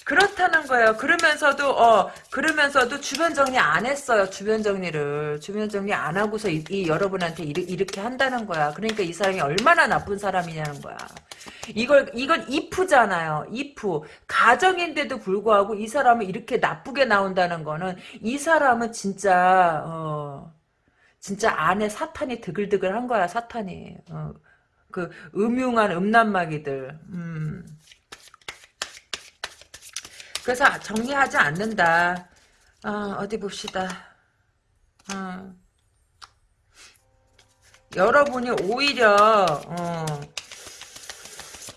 그렇다는 거예요. 그러면서도 어 그러면서도 주변 정리 안 했어요. 주변 정리를 주변 정리 안 하고서 이, 이 여러분한테 이르, 이렇게 한다는 거야. 그러니까 이 사람이 얼마나 나쁜 사람이냐는 거야. 이걸 이건 이프잖아요. 이프 가정인데도 불구하고 이 사람은 이렇게 나쁘게 나온다는 거는 이 사람은 진짜 어 진짜 안에 사탄이 드글드글한 거야. 사탄이 어, 그 음흉한 음란마귀들. 음. 그래서 정리하지 않는다. 어, 디 봅시다. 어. 여러분이 오히려 어,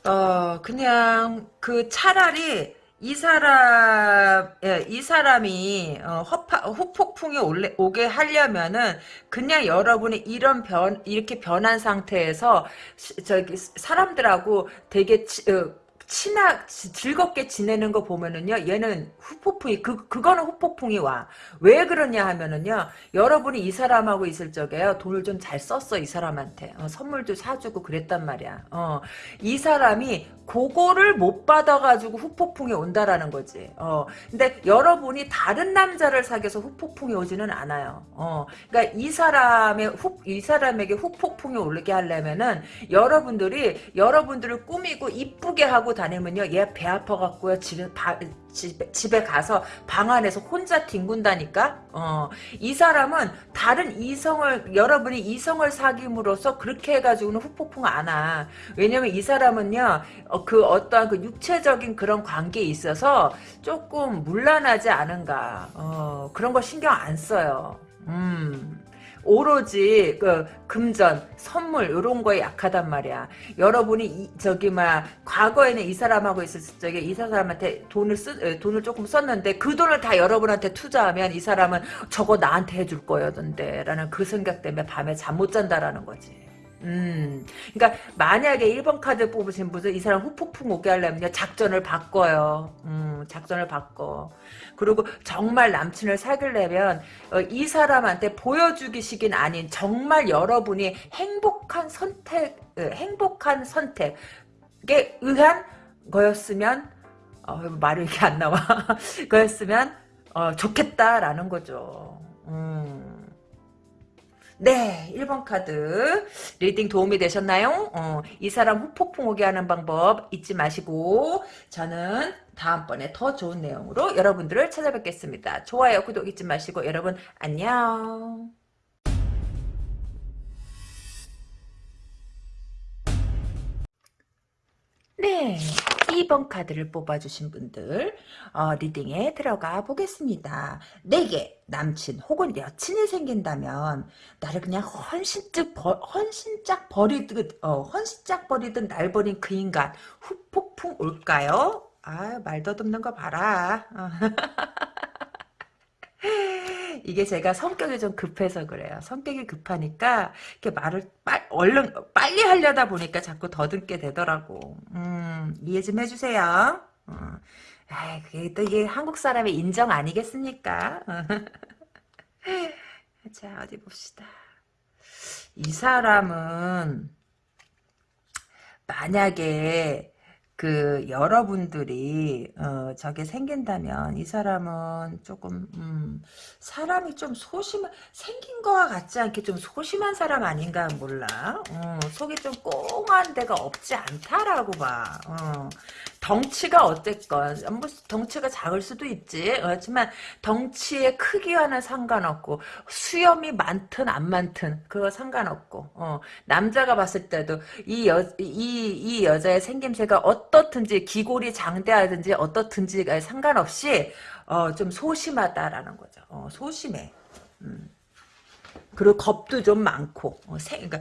어 그냥 그 차라리 이 사람, 예, 이 사람이, 어, 후폭풍이 올래, 오게 하려면은, 그냥 여러분이 이런 변, 이렇게 변한 상태에서, 시, 저기, 사람들하고 되게, 치, 어, 친하 즐겁게 지내는 거 보면은요 얘는 후폭풍이 그 그거는 후폭풍이 와. 왜 그러냐 하면은요 여러분이 이 사람하고 있을 적에요 돈을 좀 잘 썼어 이 사람한테. 어, 선물도 사주고 그랬단 말이야. 어 이 사람이 그거를 못 받아가지고 후폭풍이 온다라는 거지. 어 근데 여러분이 다른 남자를 사귀어서 후폭풍이 오지는 않아요. 어 그러니까 이 사람의 후 이 사람에게 후폭풍이 오르게 하려면은 여러분들이 여러분들을 꾸미고 이쁘게 하고 다니면요. 얘 배 아파갖고요. 집에, 바, 집에, 집에 가서 방 안에서 혼자 뒹군다니까? 어, 이 사람은 다른 이성을, 여러분이 이성을 사귐으로써 그렇게 해가지고는 후폭풍 안 와. 왜냐면 이 사람은요, 어, 그 어떠한 그 육체적인 그런 관계에 있어서 조금 물란하지 않은가. 어, 그런 거 신경 안 써요. 음. 오로지 그 금전, 선물 이런 거에 약하단 말이야. 여러분이 이, 저기 막 과거에는 이 사람하고 있었을 적에 이 사람한테 돈을 쓰 돈을 조금 썼는데 그 돈을 다 여러분한테 투자하면 이 사람은 저거 나한테 해줄 거였는데라는 그 생각 때문에 밤에 잠 못 잔다라는 거지. 음, 그러니까 만약에 1번 카드 뽑으신 분들 이 사람 후폭풍 오게 하려면 작전을 바꿔요. 음, 작전을 바꿔. 그리고 정말 남친을 사귀려면 어, 이 사람한테 보여주기식인 아닌 정말 여러분이 행복한 선택, 어, 행복한 선택에 의한 거였으면 어, 말이 이렇게 안 나와. 거였으면 어, 좋겠다라는 거죠. 음. 네, 1번 카드 reading 도움이 되셨나요? 어, 이 사람 후폭풍 오게 하는 방법 잊지 마시고 저는 다음번에 더 좋은 내용으로 여러분들을 찾아뵙겠습니다. 좋아요, 구독 잊지 마시고 여러분 안녕. 네, 2번 카드를 뽑아주신 분들 어, 리딩에 들어가 보겠습니다. 내게 남친 혹은 여친이 생긴다면 나를 그냥 헌신짝, 버, 헌신짝 버리듯 어, 헌신짝 버리듯 날 버린 그 인간 후폭풍 올까요? 아, 말 더듬는 거 봐라. 어. 이게 제가 성격이 좀 급해서 그래요. 성격이 급하니까 이렇게 말을 빨, 얼른 빨리 하려다 보니까 자꾸 더듬게 되더라고. 음, 이해 좀 해주세요. 어. 아, 그게 또 이게 한국 사람의 인정 아니겠습니까? 자, 어디 봅시다. 이 사람은 만약에 그 여러분들이 어 저게 생긴다면 이 사람은 조금 음 사람이 좀 소심 생긴 거와 같지 않게 좀 소심한 사람 아닌가 몰라 어 속이 좀 꽁한 데가 없지 않다라고 봐 어. 덩치가 어쨌건 뭐 덩치가 작을 수도 있지 그렇지만 덩치의 크기와는 상관없고 수염이 많든 안 많든 그거 상관없고 어. 남자가 봤을 때도 이 여 이 이 여자의 생김새가 어떻든지 기골이 장대하든지 어떻든지가 상관없이 어, 좀 소심하다라는 거죠. 어, 소심해. 음. 그리고 겁도 좀 많고 어, 생, 그러니까,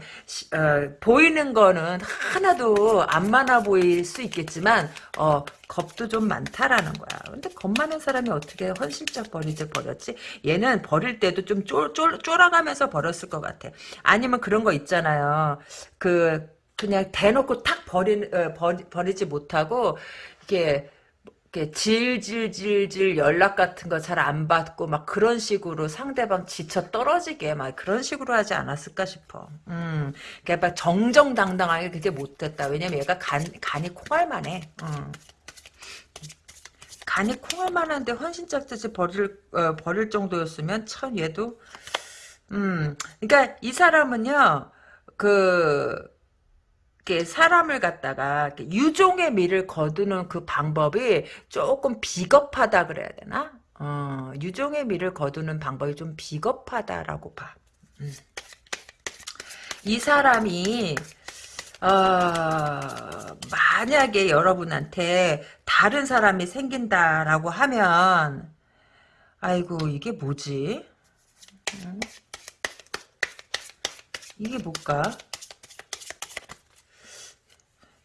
어, 보이는 거는 하나도 안 많아 보일 수 있겠지만 어, 겁도 좀 많다라는 거야. 근데 겁 많은 사람이 어떻게 헌신짝 버리지 버렸지? 얘는 버릴 때도 좀 쫄, 쫄, 쫄아가면서 버렸을 것 같아. 아니면 그런 거 있잖아요. 그 그냥 대놓고 탁 버리, 어, 버리, 버리지 못하고 이게 질질질질 연락 같은 거 잘 안 받고 막 그런 식으로 상대방 지쳐 떨어지게 막 그런 식으로 하지 않았을까 싶어. 음, 그러니까 정정당당하게 그게 못됐다. 왜냐면 얘가 간 간이 콩알만해. 음. 간이 콩알만한데 헌신짝듯이 버릴 어, 버릴 정도였으면 참 얘도 음, 그러니까 이 사람은요 그 이렇게 사람을 갖다가 유종의 미를 거두는 그 방법이 조금 비겁하다 그래야 되나? 어, 유종의 미를 거두는 방법이 좀 비겁하다라고 봐. 음. 이 사람이 어, 만약에 여러분한테 다른 사람이 생긴다라고 하면 아이고 이게 뭐지? 음? 이게 뭘까?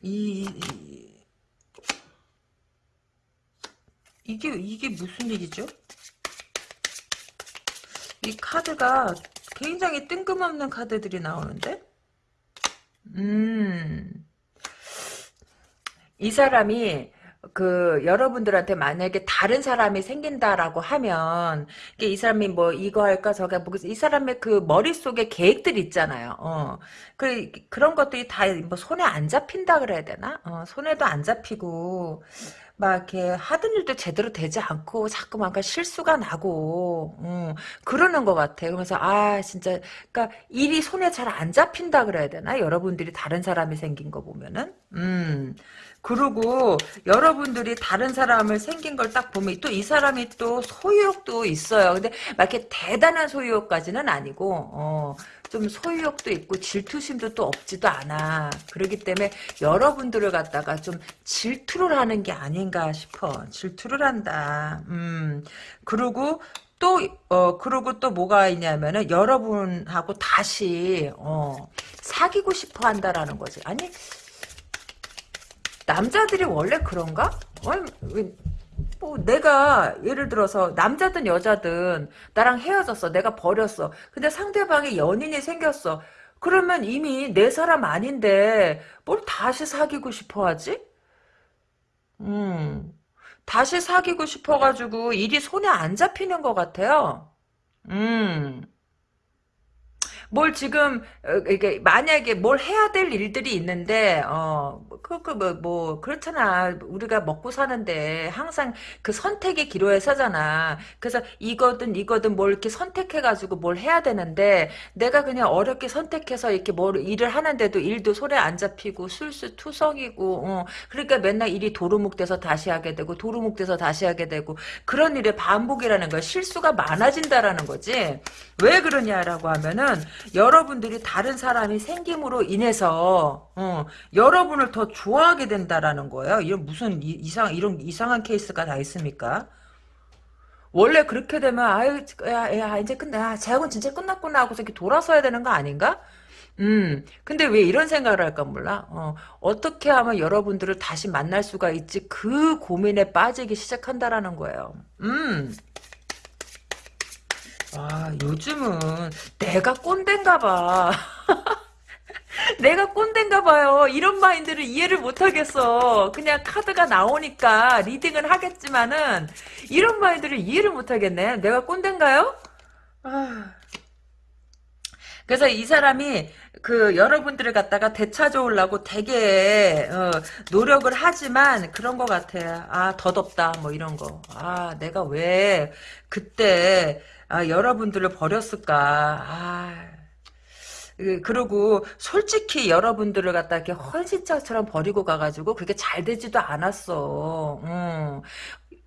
이, 이게 이게 무슨 일이죠? 이 카드가 굉장히 뜬금없는 카드들이 나오는데 음. 이 사람이 그 여러분들한테 만약에 다른 사람이 생긴다라고 하면 이 사람이 뭐 이거 할까 저거 할까 이 사람의 그 머릿속에 계획들 있잖아요. 어. 그 그런 것들이 다 뭐 손에 안 잡힌다 그래야 되나? 어, 손에도 안 잡히고 막 이렇게 하던 일도 제대로 되지 않고 자꾸만 그 실수가 나고 음, 그러는 것 같아. 그러면서 아 진짜 그러니까 일이 손에 잘 안 잡힌다 그래야 되나? 여러분들이 다른 사람이 생긴 거 보면은 음. 그리고 여러분들이 다른 사람을 생긴 걸 딱 보면 또 이 사람이 또 소유욕도 있어요. 근데 막 이렇게 대단한 소유욕까지는 아니고 어, 좀 소유욕도 있고 질투심도 또 없지도 않아. 그렇기 때문에 여러분들을 갖다가 좀 질투를 하는 게 아닌가 싶어. 질투를 한다. 음. 그리고 또, 어, 그리고 또 뭐가 있냐면은, 여러분하고 다시, 어, 사귀고 싶어 한다라는 거지. 아니, 남자들이 원래 그런가? 뭐 내가 예를 들어서 남자든 여자든 나랑 헤어졌어. 내가 버렸어. 근데 상대방이 연인이 생겼어. 그러면 이미 내 사람 아닌데 뭘 다시 사귀고 싶어 하지? 음. 다시 사귀고 싶어가지고 일이 손에 안 잡히는 것 같아요. 음. 뭘 지금 어, 이게 만약에 뭘 해야 될 일들이 있는데 어그그뭐 뭐 그렇잖아. 우리가 먹고 사는데 항상 그 선택의 기로에 서잖아. 그래서 이거든 이거든 뭘 이렇게 선택해 가지고 뭘 해야 되는데 내가 그냥 어렵게 선택해서 이렇게 뭘 일을 하는데도 일도 손에 안 잡히고 술수투성이고 어, 그러니까 맨날 일이 도루묵돼서 다시 하게 되고 도루묵돼서 다시 하게 되고 그런 일의 반복이라는 거야. 실수가 많아진다라는 거지. 왜 그러냐라고 하면은 여러분들이 다른 사람이 생김으로 인해서 어, 여러분을 더 좋아하게 된다라는 거예요. 이런 무슨 이, 이상 이런 이상한 케이스가 다 있습니까? 원래 그렇게 되면 아유 야, 야 이제 끝나 재학은 진짜 끝났구나 하고서 이렇게 돌아서야 되는 거 아닌가? 음, 근데 왜 이런 생각을 할까 몰라? 어, 어떻게 하면 여러분들을 다시 만날 수가 있지? 그 고민에 빠지기 시작한다라는 거예요. 음. 아, 요즘은 내가 꼰대인가 봐. 내가 꼰대인가 봐요. 이런 마인드를 이해를 못하겠어. 그냥 카드가 나오니까 reading은 하겠지만은 이런 마인드를 이해를 못하겠네. 내가 꼰대인가요? 아. 그래서 이 사람이 그 여러분들을 갖다가 되찾아오려고 되게 어, 노력을 하지만 그런 것 같아요. 아 더럽다 뭐 이런 거. 아 내가 왜 그때 아, 여러분들을 버렸을까. 아, 그, 그리고 솔직히 여러분들을 갖다 이렇게 헌신자처럼 버리고 가가지고 그게 잘 되지도 않았어. 음.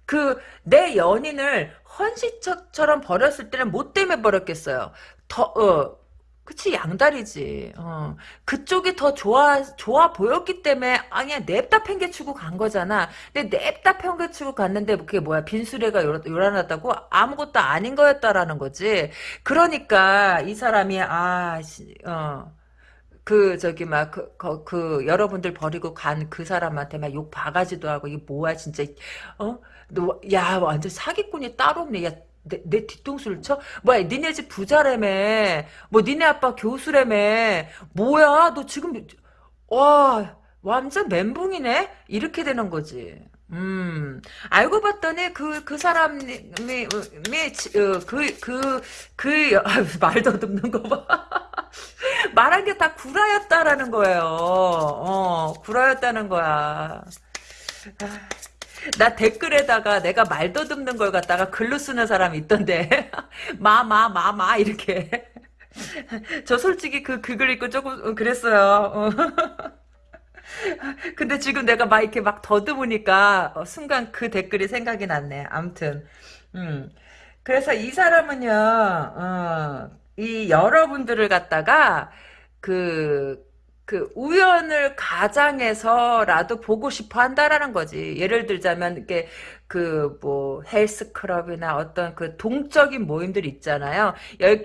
그 내 연인을 헌신처럼 버렸을 때는 뭐 때문에 버렸겠어요. 더 어, 그치 양다리지. 어. 그쪽이 더 좋아 좋아 보였기 때문에 아니야 냅다 팽개치고 간 거잖아. 근데 냅다 팽개치고 갔는데 그게 뭐야 빈수레가 요란하다고 아무것도 아닌 거였다라는 거지. 그러니까 이 사람이 아 어. 그 저기 막그 그, 그, 여러분들 버리고 간 그 사람한테 막 욕 바가지도 하고 이게 뭐야 진짜 어너야 완전 사기꾼이 따로 없네 야 내, 내 뒤통수를 쳐? 뭐야, 니네 집 부자라며. 뭐, 니네 아빠 교수라며. 뭐야, 너 지금, 와, 완전 멘붕이네? 이렇게 되는 거지. 음, 알고 봤더니 그, 그 사람이, 미, 어, 그, 그, 그, 아, 말도 듣는 거 봐. 말한 게 다 구라였다라는 거예요. 어, 구라였다는 거야. 아. 나 댓글에다가 내가 말도 듣는 걸 갖다가 글로 쓰는 사람이 있던데. 마, 마, 마, 마, 이렇게. 저 솔직히 그, 그 글 읽고 조금 그랬어요. 어. 근데 지금 내가 막 이렇게 막 더듬으니까 어, 순간 그 댓글이 생각이 났네. 암튼. 음. 그래서 이 사람은요, 어, 이 여러분들을 갖다가 그 그 우연을 가장해서라도 보고 싶어 한다라는 거지. 예를 들자면 이게 그 뭐 헬스클럽이나 어떤 그 동적인 모임들 있잖아요.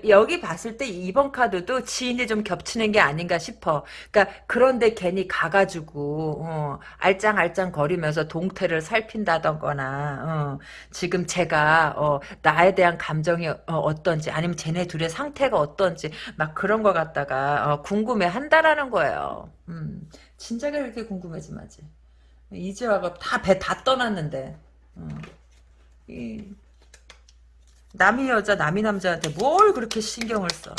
여, 기 봤을 때 이번 카드도 지인이 좀 겹치는 게 아닌가 싶어. 그러니까 그런데 괜히 가가지고 어, 알짱알짱 거리면서 동태를 살핀다던거나 어, 지금 제가 어, 나에 대한 감정이 어, 떤지 아니면 쟤네 둘의 상태가 어떤지 막 그런 거 갖다가 어, 궁금해 한다라는 거예요. 음, 진작에 그렇게 궁금하지 마지. 이제 와가 다 배 다 떠났는데 어. 이 남이 여자 남이 남자한테 뭘 그렇게 신경을 써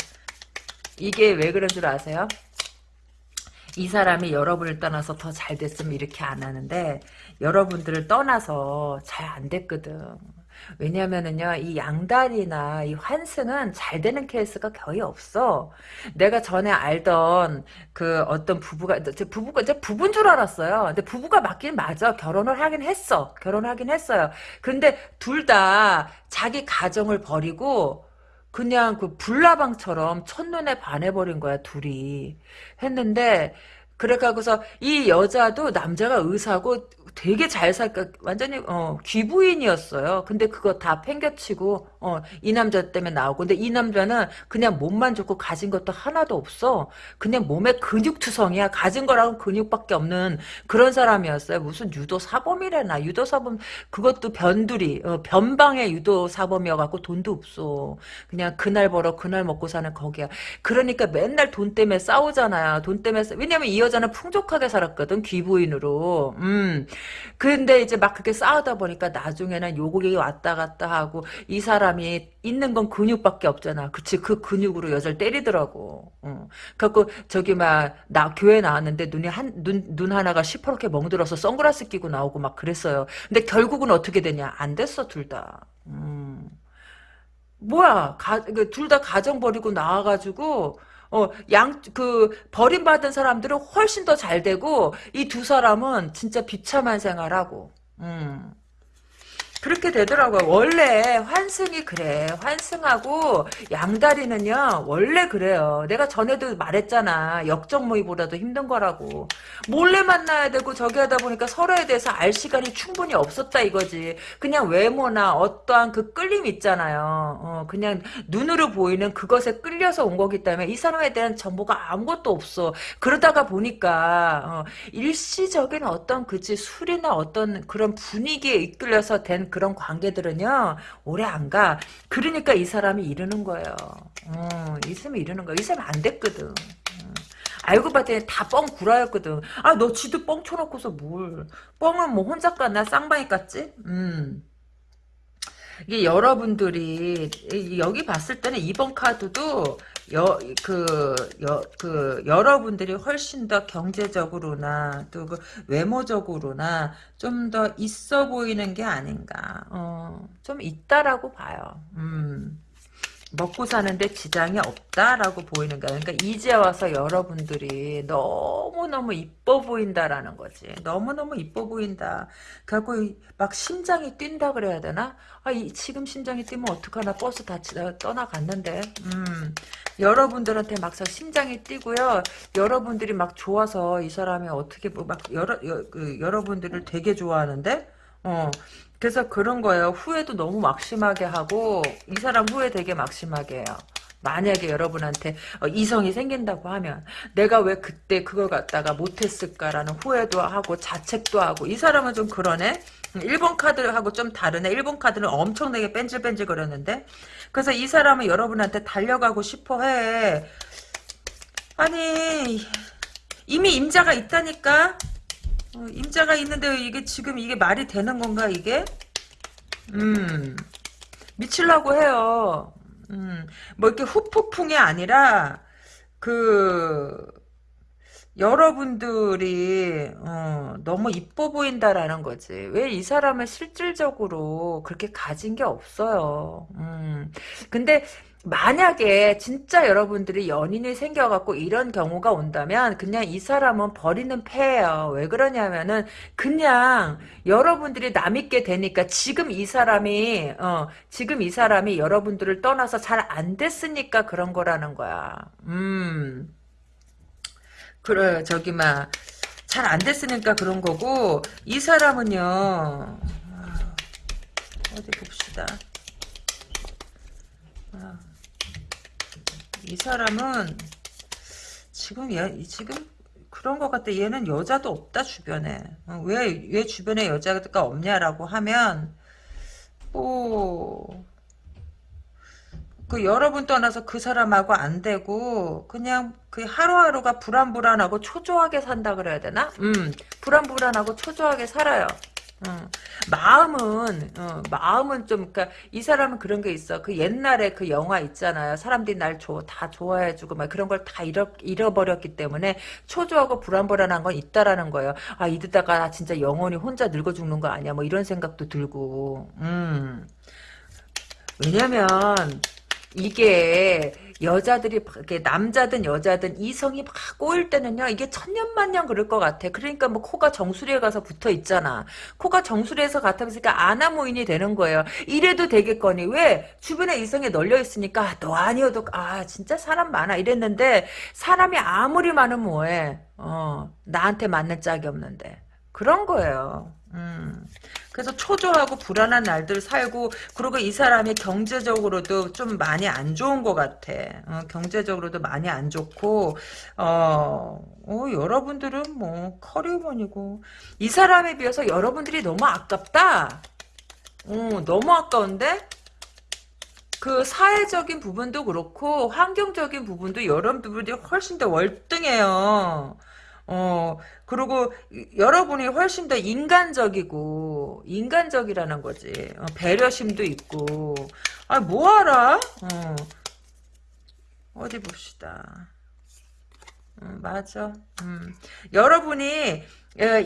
이게 왜 그런 줄 아세요? 이 사람이 여러분을 떠나서 더 잘 됐으면 이렇게 안 하는데 여러분들을 떠나서 잘 안 됐거든 왜냐면은요, 이 양다리나 이 환승은 잘 되는 케이스가 거의 없어. 내가 전에 알던 그 어떤 부부가, 부부가, 이제 부부인 줄 알았어요. 근데 부부가 맞긴 맞아. 결혼을 하긴 했어. 결혼하긴 했어요. 근데 둘 다 자기 가정을 버리고, 그냥 그 불나방처럼 첫눈에 반해버린 거야, 둘이. 했는데, 그래가고서 이 여자도 남자가 의사고 되게 잘 살까 완전히 어, 귀부인이었어요. 근데 그거 다 팽겨치고 어, 이 남자 때문에 나오고 근데 이 남자는 그냥 몸만 좋고 가진 것도 하나도 없어. 그냥 몸에 근육투성이야. 가진 거라고 근육밖에 없는 그런 사람이었어요. 무슨 유도 사범이래나 유도 사범 그것도 변두리 어, 변방의 유도 사범이어갖고 돈도 없어. 그냥 그날 벌어 그날 먹고 사는 거기야. 그러니까 맨날 돈 때문에 싸우잖아요. 돈 때문에 싸... 왜냐면 이 여자는 풍족하게 살았거든 귀부인으로. 음. 근데 이제 막 그렇게 싸우다 보니까 나중에는 요곡이 왔다 갔다 하고 이 사람 이 있는 건 근육밖에 없잖아. 그치 그 근육으로 여자를 때리더라고. 어. 그래갖고 저기 막 나 교회 나왔는데 눈이 한눈눈 하나가 시퍼렇게 멍들어서 선글라스 끼고 나오고 막 그랬어요. 근데 결국은 어떻게 되냐? 안 됐어 둘 다. 음. 뭐야 그둘다 가정 버리고 나와가지고 어, 양, 그, 버림받은 사람들은 훨씬 더 잘 되고, 이 두 사람은 진짜 비참한 생활하고, 음. 그렇게 되더라고요. 원래 환승이 그래. 환승하고 양다리는요. 원래 그래요. 내가 전에도 말했잖아. 역적 모의보다도 힘든 거라고. 몰래 만나야 되고 저기 하다 보니까 서로에 대해서 알 시간이 충분히 없었다 이거지. 그냥 외모나 어떠한 그 끌림 있잖아요. 어, 그냥 눈으로 보이는 그것에 끌려서 온 거기 때문에 이 사람에 대한 정보가 아무것도 없어. 그러다가 보니까 어, 일시적인 어떤 그지 술이나 어떤 그런 분위기에 이끌려서 된 그런 관계들은요 오래 안 가. 그러니까 이 사람이 이러는 거예요. 어, 이 사람이 이러는 거야. 이 사람 안 됐거든. 어. 알고 봤더니 다 뻥 구라였거든. 아, 너 지도 뻥 쳐놓고서 뭘. 뻥은 뭐 혼자 깠나? 쌍방이 깠지? 음. 이게 여러분들이 여기 봤을 때는 이번 카드도 여, 그, 여, 그, 여러분들이 훨씬 더 경제적으로나, 또 그 외모적으로나, 좀 더 있어 보이는 게 아닌가, 어, 좀 있다라고 봐요. 음. 먹고 사는데 지장이 없다라고 보이는 거야. 그러니까 이제 와서 여러분들이 너무너무 이뻐 보인다라는 거지. 너무너무 이뻐 보인다. 그래갖고 막 심장이 뛴다 그래야 되나? 아, 이, 지금 심장이 뛰면 어떡하나 버스 다 떠나갔는데. 음, 여러분들한테 막상 심장이 뛰고요. 여러분들이 막 좋아서 이 사람이 어떻게 뭐막 여러, 여, 그, 여러분들을 되게 좋아하는데 어, 그래서 그런 거예요. 후회도 너무 막심하게 하고 이 사람 후회 되게 막심하게 해요. 만약에 여러분한테 어, 이성이 생긴다고 하면 내가 왜 그때 그걸 갖다가 못했을까라는 후회도 하고 자책도 하고 이 사람은 좀 그러네. 1번 카드하고 좀 다르네. 1번 카드는 엄청나게 뺀질뺀질 거렸는데 그래서 이 사람은 여러분한테 달려가고 싶어 해. 아니 이미 임자가 있다니까 어, 임자가 있는데 이게 지금 이게 말이 되는 건가 이게? 음 미칠라고 해요. 음 뭐 이렇게 후폭풍이 아니라 그 여러분들이 어, 너무 이뻐 보인다라는 거지. 왜 이 사람을 실질적으로 그렇게 가진 게 없어요. 음. 근데 만약에 진짜 여러분들이 연인이 생겨갖고 이런 경우가 온다면 그냥 이 사람은 버리는 패예요. 왜 그러냐면은 그냥 여러분들이 남있게 되니까 지금 이 사람이 어 지금 이 사람이 여러분들을 떠나서 잘 안 됐으니까 그런 거라는 거야. 음. 그래 저기 막 잘 안 됐으니까 그런 거고 이 사람은요 아, 어디 봅시다. 아. 이 사람은 지금 얘 지금 그런 것 같아. 얘는 여자도 없다 주변에. 왜왜 어, 왜 주변에 여자가 없냐라고 하면 뭐. 그 여러분 떠나서 그 사람하고 안 되고 그냥 그 하루하루가 불안불안하고 초조하게 산다 그래야 되나? 음 불안불안하고 초조하게 살아요. 어, 마음은 어, 마음은 좀 그러니까 이 사람은 그런 게 있어. 그 옛날에 그 영화 있잖아요. 사람들이 날 다 좋아해주고 막 그런 걸 다 잃어 잃어버렸기 때문에 초조하고 불안불안한 건 있다라는 거예요. 아 이러다가 진짜 영원히 혼자 늙어 죽는 거 아니야? 뭐 이런 생각도 들고. 음. 왜냐면 이게 여자들이 남자든 여자든 이성이 막 꼬일 때는요 이게 천년만년 그럴 것 같아. 그러니까 뭐 코가 정수리에 가서 붙어 있잖아. 코가 정수리에서 같으니까 아나모인이 되는 거예요. 이래도 되겠거니. 왜? 주변에 이성이 널려 있으니까 아, 너 아니어도 아 진짜 사람 많아. 이랬는데 사람이 아무리 많으면 뭐해? 어 나한테 맞는 짝이 없는데. 그런 거예요. 음. 그래서 초조하고 불안한 날들 살고 그리고 이 사람이 경제적으로도 좀 많이 안 좋은 것 같아. 어, 경제적으로도 많이 안 좋고 어, 어 여러분들은 뭐 커리어먼이고 이 사람에 비해서 여러분들이 너무 아깝다. 어, 너무 아까운데 그 사회적인 부분도 그렇고 환경적인 부분도 여러분들이 훨씬 더 월등해요. 어, 그리고 여러분이 훨씬 더 인간적이고 인간적이라는 거지. 어, 배려심도 있고. 아, 뭐하라? 어. 어디 봅시다. 음, 맞아. 음. 여러분이 예,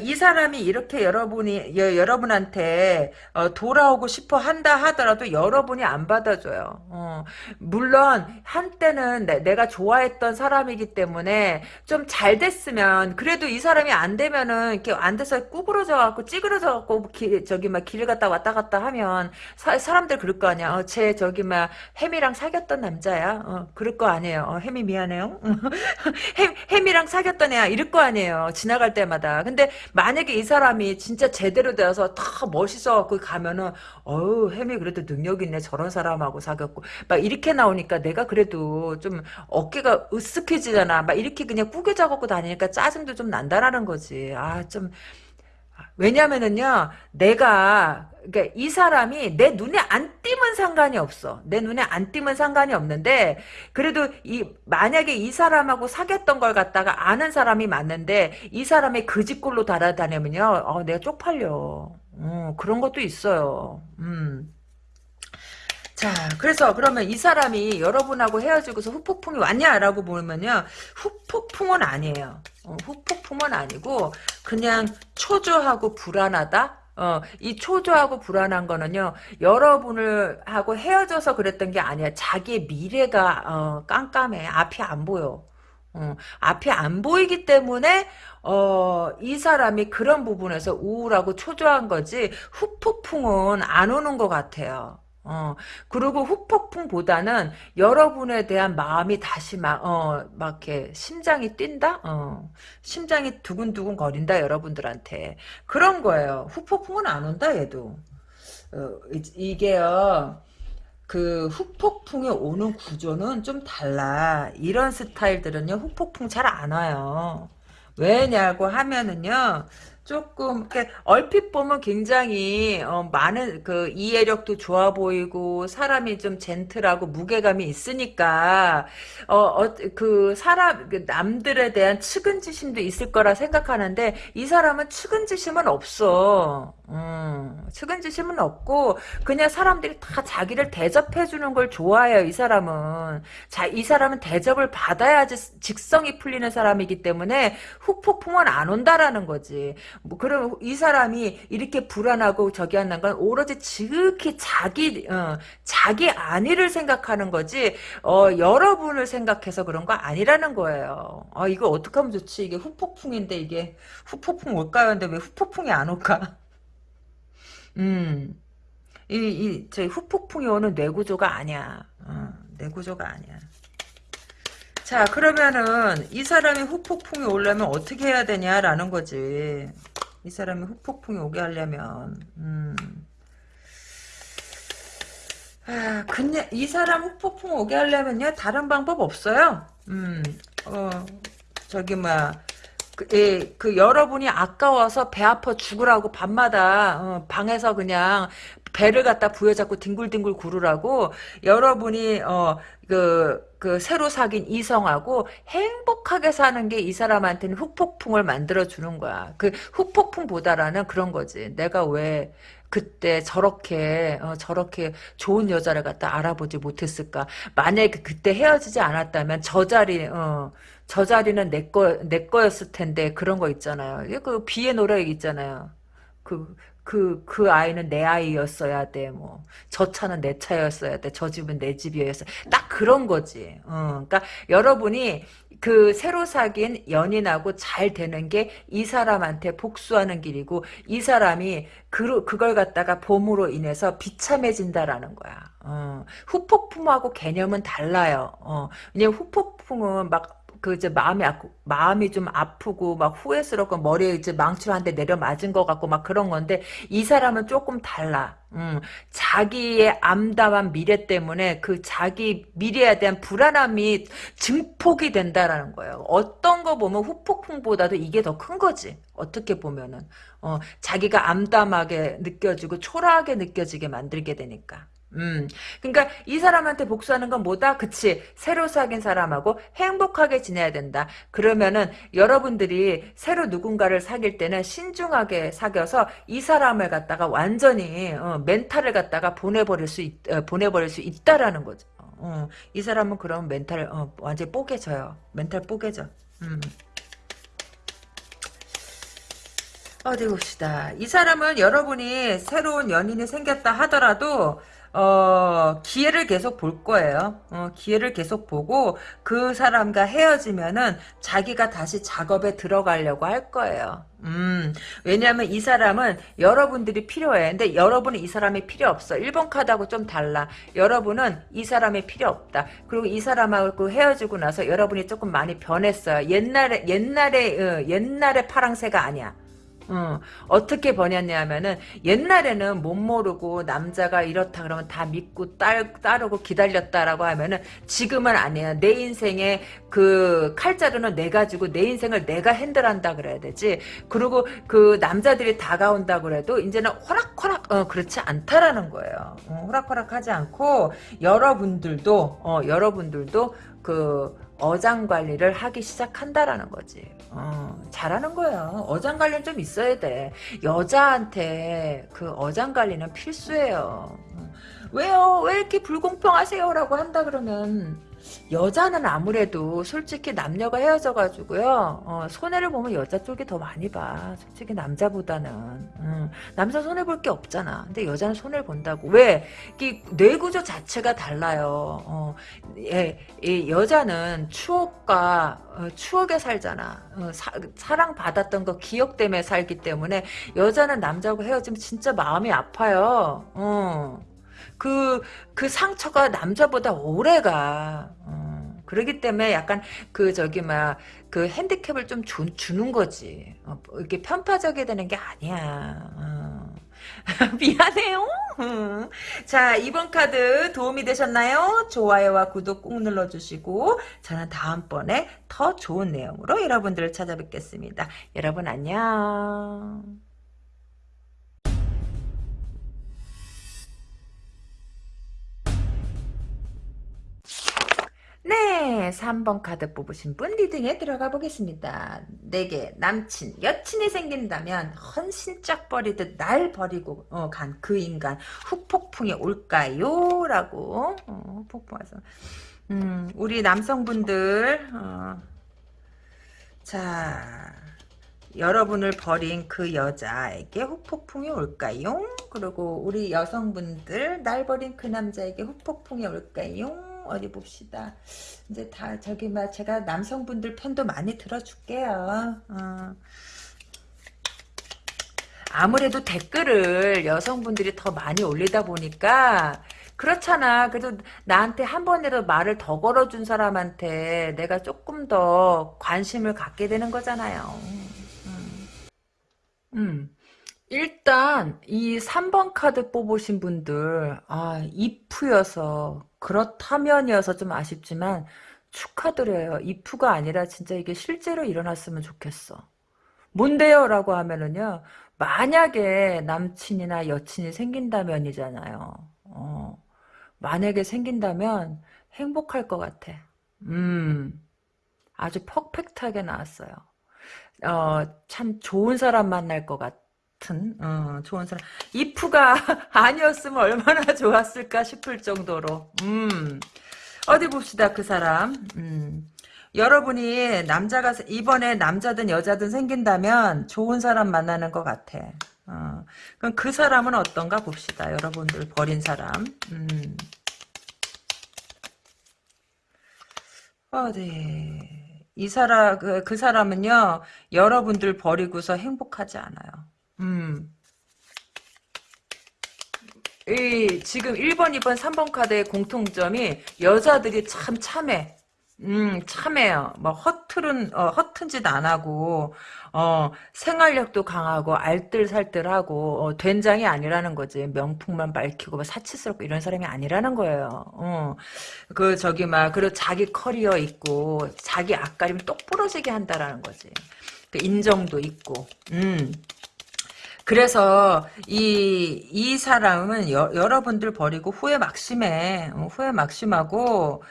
이 사람이 이렇게 여러분이 여, 여러분한테 어, 돌아오고 싶어 한다 하더라도 여러분이 안 받아줘요. 어, 물론 한때는 내, 가 좋아했던 사람이기 때문에 좀 잘 됐으면 그래도 이 사람이 안 되면은 이렇게 안 돼서 꾸그러져 갖고 찌그러져 갖고 저기 막 길을 갔다 왔다 갔다 하면 사, 람들 그럴 거 아니야. 어, 쟤 저기 막 햄이랑 사귀었던 남자야. 어, 그럴 거 아니에요. 어, 햄이 미안해요. 햄, 햄이랑 사귀었던 애야. 이럴 거 아니에요. 지나갈 때마다. 근데 근데 만약에 이 사람이 진짜 제대로 되어서 다 멋있어갖고 가면은 어우 햄이 그래도 능력 있네. 저런 사람하고 사귀었고. 막 이렇게 나오니까 내가 그래도 좀 어깨가 으쓱해지잖아. 막 이렇게 그냥 꾸겨져 갖고 다니니까 짜증도 좀 난다라는 거지. 아 좀. 왜냐면은요, 내가, 그러니까 이 사람이 내 눈에 안 띄면 상관이 없어. 내 눈에 안 띄면 상관이 없는데, 그래도 이, 만약에 이 사람하고 사귀었던 걸 갖다가 아는 사람이 맞는데, 이 사람의 그 집골로 달아다니면요, 어, 내가 쪽팔려. 어, 그런 것도 있어요. 음. 자, 그래서 그러면 이 사람이 여러분하고 헤어지고서 후폭풍이 왔냐라고 보면요. 후폭풍은 아니에요. 어, 후폭풍은 아니고 그냥 초조하고 불안하다? 어, 이 초조하고 불안한 거는요, 여러분을 하고 헤어져서 그랬던 게 아니야. 자기의 미래가, 어, 깜깜해. 앞이 안 보여. 어, 앞이 안 보이기 때문에, 어, 이 사람이 그런 부분에서 우울하고 초조한 거지, 후폭풍은 안 오는 것 같아요. 어, 그리고 후폭풍보다는 여러분에 대한 마음이 다시 막, 어, 막 이렇게 심장이 뛴다? 어, 심장이 두근두근 거린다, 여러분들한테. 그런 거예요. 후폭풍은 안 온다, 얘도. 어, 이, 게요 그 후폭풍이 오는 구조는 좀 달라. 이런 스타일들은요, 후폭풍 잘 안 와요. 왜냐고 하면은요, 조금 이렇게 얼핏 보면 굉장히 어, 많은 그 이해력도 좋아 보이고 사람이 좀 젠틀하고 무게감이 있으니까 어그 어, 사람 그 남들에 대한 측은지심도 있을 거라 생각하는데 이 사람은 측은지심은 없어. 음, 측은지심은 없고 그냥 사람들이 다 자기를 대접해 주는 걸 좋아해요. 이 사람은 자 이 사람은 대접을 받아야지 직성이 풀리는 사람이기 때문에 후폭풍은 안 온다라는 거지. 뭐 그럼 이 사람이 이렇게 불안하고 저기 한다는 건 오로지 지극히 자기 어, 자기 안위를 생각하는 거지 어, 여러분을 생각해서 그런 거 아니라는 거예요. 아 이거 어떻게 하면 좋지? 이게 후폭풍인데 이게 후폭풍 올까요? 근데 왜 후폭풍이 안 올까? 음. 이, 이, 저 후폭풍이 오는 뇌구조가 아니야. 어, 뇌구조가 아니야. 자, 그러면은, 이 사람이 후폭풍이 오려면 어떻게 해야 되냐라는 거지. 이 사람이 후폭풍이 오게 하려면 음. 아, 그냥 이 사람 후폭풍 오게 하려면요 다른 방법 없어요. 음, 어, 저기 뭐 그, 예, 그 여러분이 아까워서 배 아파 죽으라고 밤마다 어, 방에서 그냥 배를 갖다 부여잡고 뒹굴뒹굴 구르라고 여러분이 어그 그 새로 사귄 이성하고 행복하게 사는 게 이 사람한테는 후폭풍을 만들어 주는 거야. 그 후폭풍보다라는 그런 거지. 내가 왜 그때 저렇게 어, 저렇게 좋은 여자를 갖다 알아보지 못했을까? 만약에 그때 헤어지지 않았다면 저 자리 어, 저 자리는 내 거 내 거였을 텐데 그런 거 있잖아요. 그 비의 노래 있잖아요. 그 그, 그 아이는 내 아이였어야 돼, 뭐. 저 차는 내 차였어야 돼. 저 집은 내 집이었어야 돼. 딱 그런 거지. 어, 그러니까 여러분이 그 새로 사귄 연인하고 잘 되는 게 이 사람한테 복수하는 길이고 이 사람이 그, 그걸 갖다가 봄으로 인해서 비참해진다라는 거야. 어, 후폭풍하고 개념은 달라요. 어, 왜냐면 후폭풍은 막 그 이제 마음이 아, 마음이 좀 아프고 막 후회스럽고 머리에 이제 망치로 한 대 내려 맞은 것 같고 막 그런 건데 이 사람은 조금 달라. 음, 자기의 암담한 미래 때문에 그 자기 미래에 대한 불안함이 증폭이 된다라는 거예요. 어떤 거 보면 후폭풍보다도 이게 더 큰 거지. 어떻게 보면은 어, 자기가 암담하게 느껴지고 초라하게 느껴지게 만들게 되니까. 음, 그러니까 이 사람한테 복수하는 건 뭐다? 그치. 새로 사귄 사람하고 행복하게 지내야 된다. 그러면은 여러분들이 새로 누군가를 사귈 때는 신중하게 사귀어서 이 사람을 갖다가 완전히 어, 멘탈을 갖다가 보내버릴 수 있, 어, 보내버릴 수 있다라는 거죠. 어, 이 사람은 그럼 멘탈 어, 완전히 뽀개져요. 멘탈 뽀개져. 음. 어디 봅시다. 이 사람은 여러분이 새로운 연인이 생겼다 하더라도 어, 기회를 계속 볼 거예요. 어, 기회를 계속 보고 그 사람과 헤어지면은 자기가 다시 작업에 들어가려고 할 거예요. 음, 왜냐하면 이 사람은 여러분들이 필요해. 근데 여러분은 이 사람이 필요 없어. 1번 카드하고 좀 달라. 여러분은 이 사람이 필요 없다. 그리고 이 사람하고 헤어지고 나서 여러분이 조금 많이 변했어요. 옛날에, 옛날에, 어, 옛날에 파랑새가 아니야. 어, 어떻게 번였냐면은 옛날에는 못 모르고 남자가 이렇다 그러면 다 믿고 따, 따르고 기다렸다라고 하면은 지금은 아니야. 내 인생에 그 칼자루는 내가 주고 내 인생을 내가 핸들한다 그래야 되지. 그리고 그 남자들이 다가온다 그래도 이제는 호락호락 어, 그렇지 않다라는 거예요. 어, 호락호락하지 않고 여러분들도 어, 여러분들도 그 어장 관리를 하기 시작한다라는 거지. 어, 잘하는 거야. 어장 관리는 좀 있어야 돼. 여자한테 그 어장 관리는 필수예요. 왜요? 왜 이렇게 불공평하세요?라고 한다 그러면 여자는 아무래도 솔직히 남녀가 헤어져가지고요 어, 손해를 보면 여자 쪽이 더 많이 봐. 솔직히 남자보다는. 음, 남자 손해 볼 게 없잖아. 근데 여자는 손해를 본다고. 왜? 이 뇌구조 자체가 달라요. 어, 예, 이 여자는 추억과 어, 추억에 살잖아. 어, 사, 랑 받았던 거 기억 때문에 살기 때문에 여자는 남자하고 헤어지면 진짜 마음이 아파요. 어. 그, 그 상처가 남자보다 오래가. 어, 그러기 때문에 약간 그 저기 막 그 핸디캡을 좀 주, 주는 거지. 어, 이렇게 편파적이 되는 게 아니야. 어. 미안해요. 자, 이번 카드 도움이 되셨나요? 좋아요와 구독 꾹 눌러주시고 저는 다음번에 더 좋은 내용으로 여러분들을 찾아뵙겠습니다. 여러분 안녕. 네, 3번 카드 뽑으신 분 리딩에 들어가 보겠습니다. 내게 남친, 여친이 생긴다면 헌신짝 버리듯 날 버리고 어, 간그 인간 후폭풍이 올까요? 라고 어, 폭풍해서 음, 우리 남성분들 어, 자 여러분을 버린 그 여자에게 후폭풍이 올까요? 그리고 우리 여성분들 날 버린 그 남자에게 후폭풍이 올까요? 어디 봅시다. 이제 다 저기 막 제가 남성분들 편도 많이 들어줄게요. 어. 아무래도 댓글을 여성분들이 더 많이 올리다 보니까 그렇잖아. 그래도 나한테 한 번이라도 말을 더 걸어준 사람한테 내가 조금 더 관심을 갖게 되는 거잖아요. 음. 음. 일단 이 3번 카드 뽑으신 분들 아 이프여서 그렇다면이어서 좀 아쉽지만 축하드려요. 이프가 아니라 진짜 이게 실제로 일어났으면 좋겠어. 뭔데요? 라고 하면은요. 만약에 남친이나 여친이 생긴다면이잖아요. 어, 만약에 생긴다면 행복할 것 같아. 음, 아주 퍼펙트하게 나왔어요. 어, 참 좋은 사람 만날 것 같아. 같은 어, 좋은 사람. 이프가 아니었으면 얼마나 좋았을까 싶을 정도로. 음. 어디 봅시다 그 사람. 음. 여러분이 남자가 이번에 남자든 여자든 생긴다면 좋은 사람 만나는 것 같아. 어, 그럼 그 사람은 어떤가 봅시다 여러분들. 버린 사람. 음. 어디. 이 사람 그, 그 사람은요 여러분들 버리고서 행복하지 않아요 음. 이 지금 1번, 2번, 3번 카드의 공통점이 여자들이 참 참해. 음, 참해요. 뭐 허틀은 어, 허튼 짓 안 하고 어, 생활력도 강하고 알뜰살뜰하고 어, 된장이 아니라는 거지. 명품만 밝히고 뭐 사치스럽고 이런 사람이 아니라는 거예요. 어. 그 저기 막 그리고 자기 커리어 있고 자기 앞가림 똑 부러지게 한다라는 거지. 그 인정도 있고. 음. 그래서 이, 이 사람은 여, 여러분들 버리고 후회 막심해. 어, 후회 막심하고,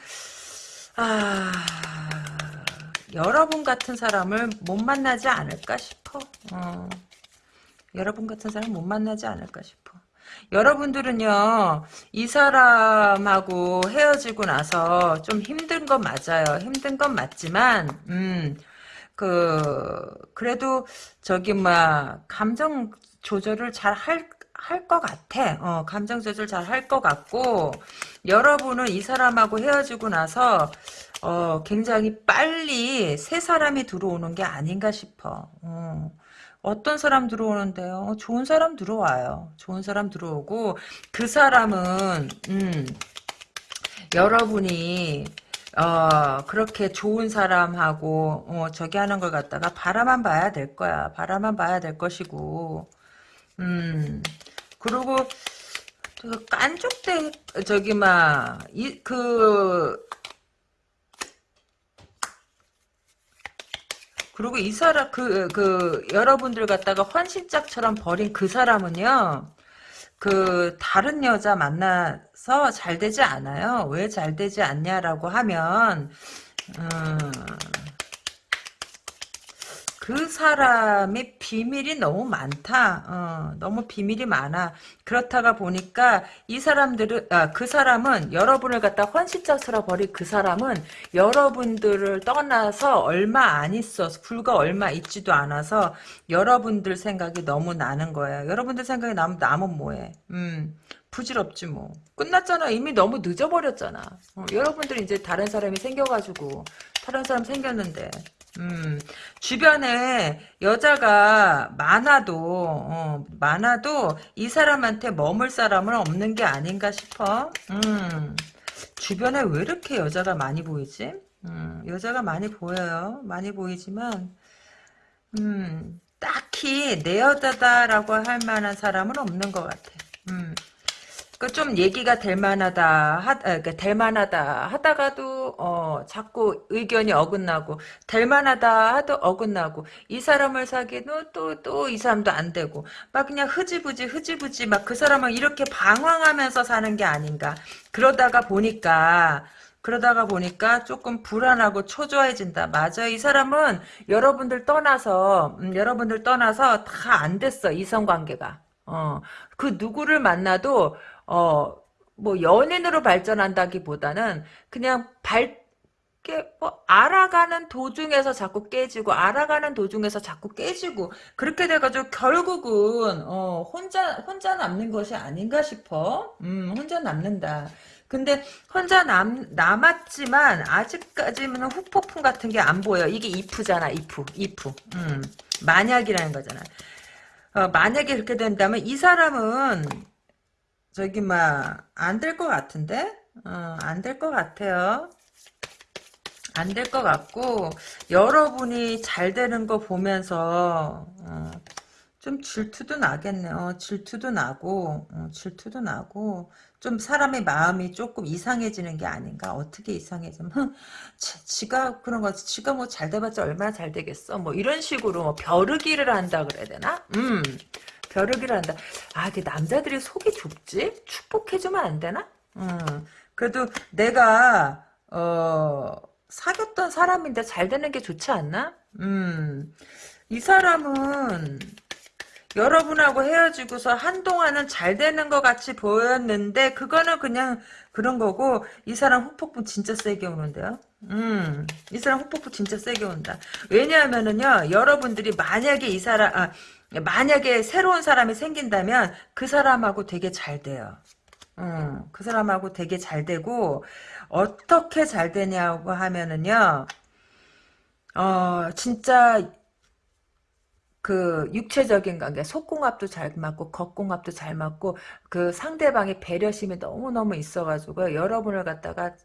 아, 여러분 같은 사람을 못 만나지 않을까 싶어. 어. 여러분 같은 사람 못 만나지 않을까 싶어. 여러분들은요, 이 사람하고 헤어지고 나서 좀 힘든 건 맞아요. 힘든 건 맞지만, 음, 그, 그래도, 저기, 막, 감정 조절을 잘 할, 할 것 같아. 어, 감정 조절 잘 할 것 같고, 여러분은 이 사람하고 헤어지고 나서, 어, 굉장히 빨리 새 사람이 들어오는 게 아닌가 싶어. 어. 어떤 사람 들어오는데요? 어, 좋은 사람 들어와요. 좋은 사람 들어오고 그 사람은 음, 여러분이 어, 그렇게 좋은 사람하고 어, 저기 하는 걸 갖다가 바라만 봐야 될 거야. 바라만 봐야 될 것이고 음 그리고 그 깐족대 저기 막이그 그리고 이 사람 그그 여러분들 갖다가 헌신짝처럼 버린 그 사람은요. 그 다른 여자 만나서 잘 되지 않아요. 왜 잘 되지 않냐라고 하면 음, 그 사람의 비밀이 너무 많다. 어, 너무 비밀이 많아. 그렇다가 보니까 이 사람들은 아, 그 사람은 여러분을 갖다 헌신짝스러 버린 그 사람은 여러분들을 떠나서 얼마 안 있어 불과 얼마 있지도 않아서 여러분들 생각이 너무 나는 거예요. 여러분들 생각이 나면 남은 뭐해? 음. 부질없지 뭐. 끝났잖아. 이미 너무 늦어버렸잖아. 어, 여러분들이 이제 다른 사람이 생겨가지고 다른 사람 생겼는데 음, 주변에 여자가 많아도, 어, 많아도 이 사람한테 머물 사람은 없는 게 아닌가 싶어. 음, 주변에 왜 이렇게 여자가 많이 보이지? 음, 여자가 많이 보여요. 많이 보이지만, 음, 딱히 내 여자다라고 할 만한 사람은 없는 것 같아. 음, 그 좀 얘기가 될 만하다 하, 그러니까 될 만하다 하다가도 어 자꾸 의견이 어긋나고 될 만하다 하도 어긋나고 이 사람을 사귀는 또또 이 사람도 안 되고 막 그냥 흐지부지 흐지부지 막 그 사람을 이렇게 방황하면서 사는 게 아닌가 그러다가 보니까 그러다가 보니까 조금 불안하고 초조해진다. 맞아. 이 사람은 여러분들 떠나서, 음, 여러분들 떠나서 다 안 됐어. 이성관계가. 어, 그 누구를 만나도 어, 뭐 연인으로 발전한다기보다는 그냥 발, 뭐 알아가는 도중에서 자꾸 깨지고 알아가는 도중에서 자꾸 깨지고 그렇게 돼가지고 결국은 어, 혼자 혼자 남는 것이 아닌가 싶어. 음, 혼자 남는다. 근데 혼자 남 남았지만 아직까지는 후폭풍 같은 게 안 보여. 이게 이프잖아, 이프, 이프. 음, 만약이라는 거잖아. 어, 만약에 그렇게 된다면 이 사람은 저기 막 안 될 것 같은데 어, 안 될 것 같아요. 안 될 것 같고 여러분이 잘 되는 거 보면서 어, 좀 질투도 나겠네. 어, 질투도 나고 어, 질투도 나고 좀 사람의 마음이 조금 이상해지는 게 아닌가. 어떻게 이상해지면 지, 가 그런 거 지가 뭐 잘 돼봤자 얼마나 잘 되겠어. 뭐 이런 식으로 뭐 벼르기를 한다 그래야 되나? 음. 벼르기를 한다. 아, 그 남자들이 속이 좁지? 축복해주면 안 되나? 음, 그래도 내가, 어, 사귀었던 사람인데 잘 되는 게 좋지 않나? 음, 이 사람은 여러분하고 헤어지고서 한동안은 잘 되는 것 같이 보였는데 그거는 그냥 그런 거고 이 사람 후폭풍 진짜 세게 오는데요. 음, 이 사람 후폭풍 진짜 세게 온다. 왜냐하면은요, 여러분들이 만약에 이 사람, 아, 만약에 새로운 사람이 생긴다면 그 사람하고 되게 잘 돼요. 음, 그 사람하고 되게 잘 되고 어떻게 잘 되냐고 하면은요. 어, 진짜 그 육체적인 관계, 속궁합도 잘 맞고 겉궁합도 잘 맞고 그 상대방의 배려심이 너무너무 있어가지고 여러분을 갖다가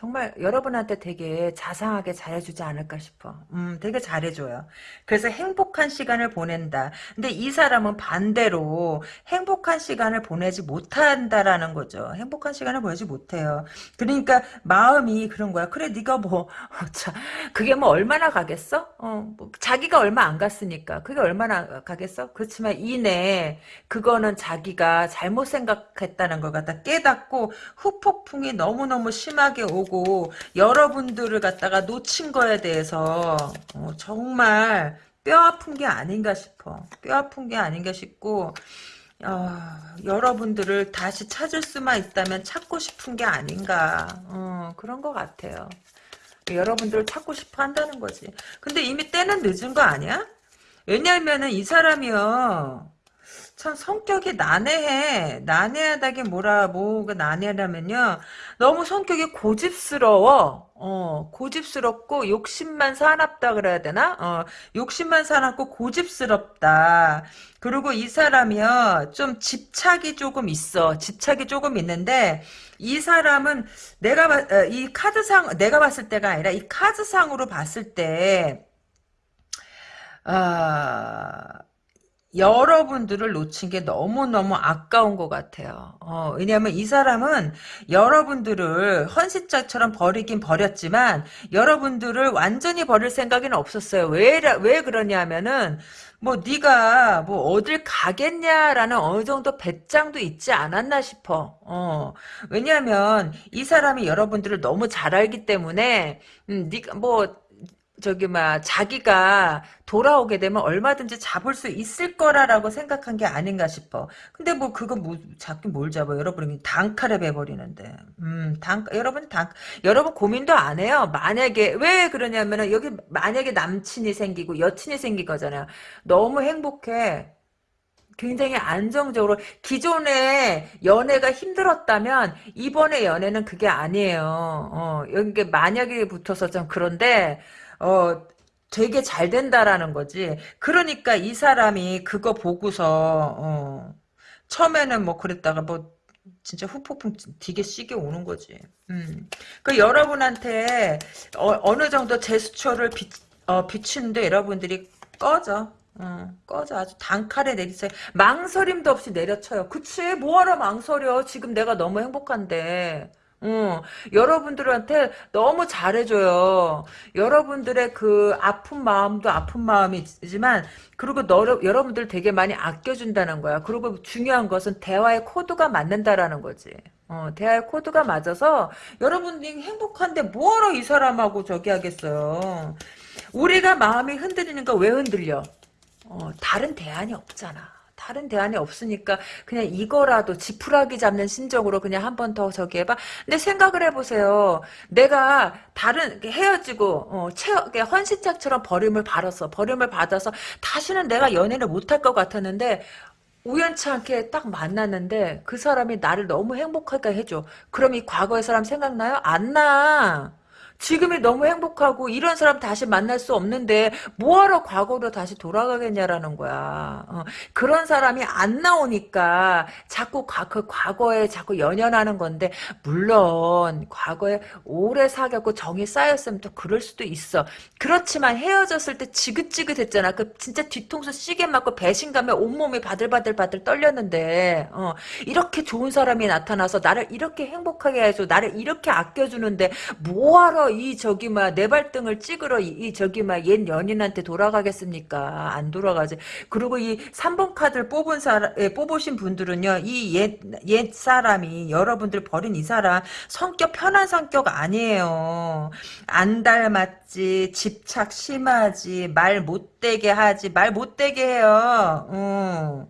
정말 여러분한테 되게 자상하게 잘해주지 않을까 싶어. 음, 되게 잘해줘요. 그래서 행복한 시간을 보낸다. 근데 이 사람은 반대로 행복한 시간을 보내지 못한다라는 거죠. 행복한 시간을 보내지 못해요. 그러니까 마음이 그런 거야. 그래, 네가 뭐, 자, 그게 뭐 얼마나 가겠어? 어, 뭐 자기가 얼마 안 갔으니까. 그게 얼마나 가겠어? 그렇지만 이내 그거는 자기가 잘못 생각했다는 걸 갖다 깨닫고 후폭풍이 너무 너무 심하게 오고 여러분들을 갖다가 놓친 거에 대해서 어, 정말 뼈 아픈 게 아닌가 싶어. 뼈 아픈 게 아닌가 싶고 어, 여러분들을 다시 찾을 수만 있다면 찾고 싶은 게 아닌가 어, 그런 것 같아요. 여러분들을 찾고 싶어 한다는 거지. 근데 이미 때는 늦은 거 아니야? 왜냐하면은 이 사람이요. 참 성격이 난해해. 난해하다게 뭐라 뭐가 난해하냐면요. 너무 성격이 고집스러워. 어, 고집스럽고 욕심만 사납다 그래야 되나? 어, 욕심만 사납고 고집스럽다. 그리고 이 사람이요. 좀 집착이 조금 있어. 집착이 조금 있는데 이 사람은 내가 봐- 어, 이 카드상 내가 봤을 때가 아니라 이 카드상으로 봤을 때 아, 여러분들을 놓친 게 너무너무 아까운 것 같아요. 어, 왜냐하면 이 사람은 여러분들을 헌신짝처럼 버리긴 버렸지만 여러분들을 완전히 버릴 생각은 없었어요. 왜, 왜 그러냐면은 뭐 네가 뭐 어딜 가겠냐라는 어느 정도 배짱도 있지 않았나 싶어. 어. 왜냐하면 이 사람이 여러분들을 너무 잘 알기 때문에 음, 네가 뭐 저기 막 자기가 돌아오게 되면 얼마든지 잡을 수 있을 거라라고 생각한 게 아닌가 싶어. 근데 뭐 그거 뭐 잡긴 뭘 잡아? 여러분이 단칼에 베버리는데. 음, 단 여러분 단 여러분 고민도 안 해요. 만약에 왜 그러냐면은 여기 만약에 남친이 생기고 여친이 생긴 거잖아요. 너무 행복해. 굉장히 안정적으로 기존의 연애가 힘들었다면 이번에 연애는 그게 아니에요. 어, 여기 만약에 붙어서 좀 그런데 어, 되게 잘 된다라는 거지. 그러니까 이 사람이 그거 보고서, 어, 처음에는 뭐 그랬다가 뭐, 진짜 후폭풍 되게 시게 오는 거지. 음. 그 여러분한테 어, 느 정도 제스처를 비, 어, 비추는데 여러분들이 꺼져. 어, 꺼져. 아주 단칼에 내리세요. 망설임도 없이 내려쳐요. 그치? 뭐하러 망설여. 지금 내가 너무 행복한데. 어, 여러분들한테 너무 잘해줘요. 여러분들의 그 아픈 마음도 아픈 마음이지만, 그리고 너, 여러분들 되게 많이 아껴준다는 거야. 그리고 중요한 것은 대화의 코드가 맞는다라는 거지. 어, 대화의 코드가 맞아서 여러분들이 행복한데 뭐하러 이 사람하고 저기 하겠어요. 우리가 마음이 흔들리는 거 왜 흔들려? 어, 다른 대안이 없잖아. 다른 대안이 없으니까 그냥 이거라도 지푸라기 잡는 심정으로 그냥 한 번 더 저기 해봐. 근데 생각을 해보세요. 내가 다른 헤어지고 어, 채 헌신짝처럼 버림을 받았어. 버림을 받아서 다시는 내가 연애를 못할 것 같았는데 우연치 않게 딱 만났는데 그 사람이 나를 너무 행복하게 해줘. 그럼 이 과거의 사람 생각나요? 안 나. 지금이 너무 행복하고 이런 사람 다시 만날 수 없는데 뭐하러 과거로 다시 돌아가겠냐라는 거야. 어, 그런 사람이 안 나오니까 자꾸 과, 그 과거에 자꾸 연연하는 건데 물론 과거에 오래 사귀었고 정이 쌓였으면 또 그럴 수도 있어. 그렇지만 헤어졌을 때 지긋지긋했잖아. 그 진짜 뒤통수 시계 맞고 배신감에 온몸이 바들바들바들 떨렸는데 어, 이렇게 좋은 사람이 나타나서 나를 이렇게 행복하게 해줘 나를 이렇게 아껴주는데 뭐하러 이 저기 막 내 발등을 찍으러 이, 이 저기 막 옛 연인한테 돌아가겠습니까? 안 돌아가지. 그리고 이 3번 카드를 뽑은 사람 예, 뽑으신 분들은요. 이 옛 옛 사람이 여러분들 버린 이 사람 성격 편한 성격 아니에요. 안 닮았지. 집착 심하지. 말 못되게 하지. 말 못되게 해요. 어.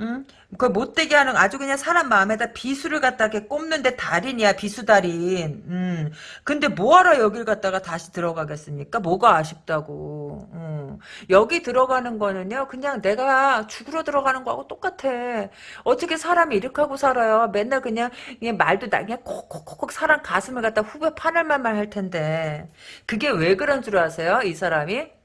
응? 그 못되게 하는 아주 그냥 사람 마음에다 비수를 갖다가 꼽는데 달인이야 비수달인. 음. 근데 뭐하러 여길 갖다가 다시 들어가겠습니까? 뭐가 아쉽다고. 음. 여기 들어가는 거는요. 그냥 내가 죽으러 들어가는 거하고 똑같아. 어떻게 사람이 이렇게 하고 살아요. 맨날 그냥, 그냥 말도 나 그냥 콕콕콕콕 사람 가슴을 갖다 후배 파낼 말만 할 텐데. 그게 왜 그런 줄 아세요? 이 사람이?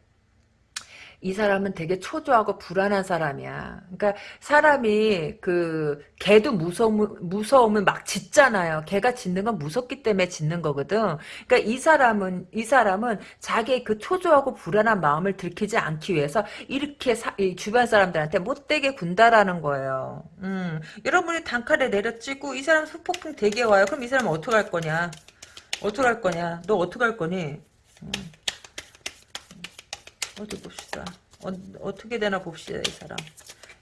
이 사람은 되게 초조하고 불안한 사람이야. 그러니까 사람이 그 개도 무서움 무서움을 막 짖잖아요. 개가 짖는 건 무섭기 때문에 짖는 거거든. 그러니까 이 사람은 이 사람은 자기의 그 초조하고 불안한 마음을 들키지 않기 위해서 이렇게 사, 주변 사람들한테 못되게 군다라는 거예요. 음, 여러분이 단칼에 내려찍고 이 사람 수폭풍 되게 와요. 그럼 이 사람은 어떻게 할 거냐? 어떻게 할 거냐? 너 어떻게 할 거니? 음. 어디 봅시다. 어, 떻게 되나 봅시다 이 사람.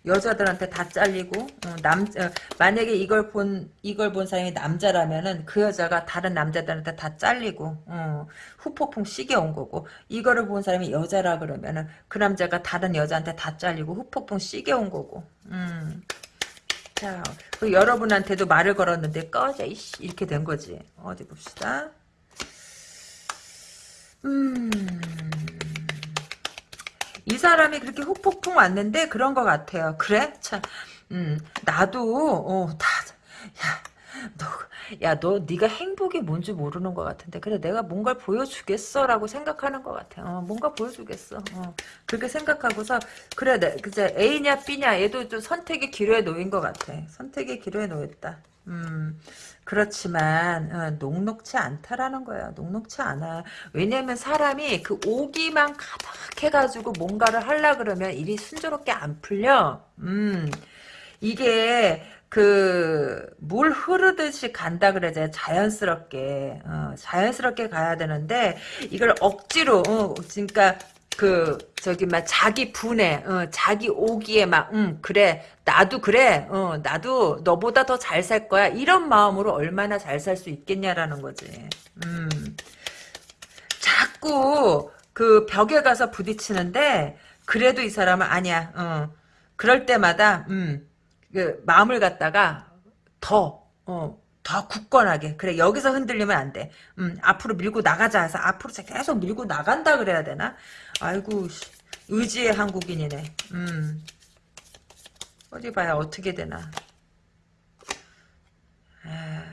여자들한테 다 잘리고 어, 남 어, 만약에 이걸 본 이걸 본 사람이 남자라면은 그 여자가 다른 남자들한테 다 잘리고 어, 후폭풍 시게 온 거고 이거를 본 사람이 여자라 그러면은 그 남자가 다른 여자한테 다 잘리고 후폭풍 시게 온 거고 음. 자, 그 여러분한테도 말을 걸었는데 꺼져 이씨 이렇게 된 거지. 어디 봅시다. 음. 이 사람이 그렇게 훅폭풍 왔는데 그런 것 같아요. 그래? 참, 음, 나도 어, 다, 야, 너, 야, 너 네가 행복이 뭔지 모르는 것 같은데 그래 내가 뭔가를 보여주겠어라고 생각하는 것 같아. 어, 뭔가 보여주겠어. 어, 그렇게 생각하고서 그래, 내, 그제 A냐 B냐 얘도 좀 선택의 기로에 놓인 것 같아. 선택의 기로에 놓였다. 음, 그렇지만 어, 녹록치 않다라는 거야. 녹록치 않아. 왜냐면 사람이 그 오기만 가득해가지고 뭔가를 하려 그러면 일이 순조롭게 안 풀려. 음, 이게 그물 흐르듯이 간다 그러잖아요. 자연스럽게 어, 자연스럽게 가야 되는데 이걸 억지로 어, 그러니까 그 저기 막 자기 분에 어, 자기 오기에 막 음, 그래 나도 그래 어, 나도 너보다 더 잘 살 거야 이런 마음으로 얼마나 잘 살 수 있겠냐라는 거지 음. 자꾸 그 벽에 가서 부딪히는데 그래도 이 사람은 아니야 어. 그럴 때마다 음, 그 마음을 갖다가 더 어, 더 굳건하게 그래 여기서 흔들리면 안 돼. 음, 앞으로 밀고 나가자 해서 앞으로 계속 밀고 나간다 그래야 되나? 아이고 의지의 한국인이네. 음. 어디 봐야 어떻게 되나. 에,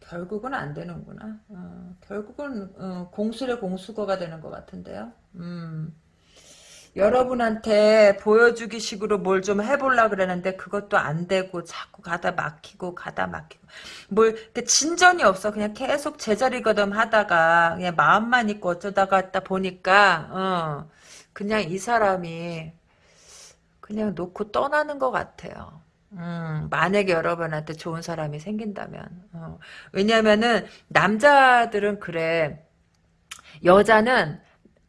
결국은 안 되는구나. 어, 결국은 어, 공수의 공수거가 되는 것 같은데요. 음. 여러분한테 보여주기 식으로 뭘 좀 해볼라 그러는데 그것도 안 되고 자꾸 가다 막히고 가다 막히고 뭘 진전이 없어 그냥 계속 제자리 거덤 하다가 그냥 마음만 있고 어쩌다가 했다 보니까 어 그냥 이 사람이 그냥 놓고 떠나는 것 같아요. 음, 만약에 여러분한테 좋은 사람이 생긴다면 어. 왜냐면은 남자들은 그래 여자는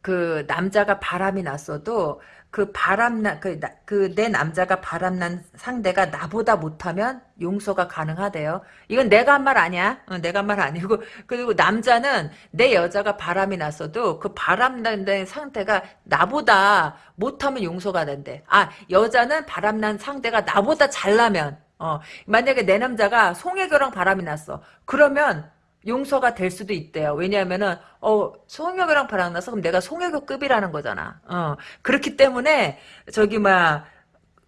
그 남자가 바람이 났어도 그 바람난 그 내 남자가 바람난 상대가 나보다 못하면 용서가 가능하대요. 이건 내가 한 말 아니야. 어, 내가 한 말 아니고 그리고 남자는 내 여자가 바람이 났어도 그 바람난 상태가 나보다 못하면 용서가 된대. 아 여자는 바람난 상대가 나보다 잘나면 어 만약에 내 남자가 송혜교랑 바람이 났어. 그러면 용서가 될 수도 있대요. 왜냐하면은 어 송혜교랑 바람나서 그럼 내가 송혜교급이라는 거잖아. 어 그렇기 때문에 저기 막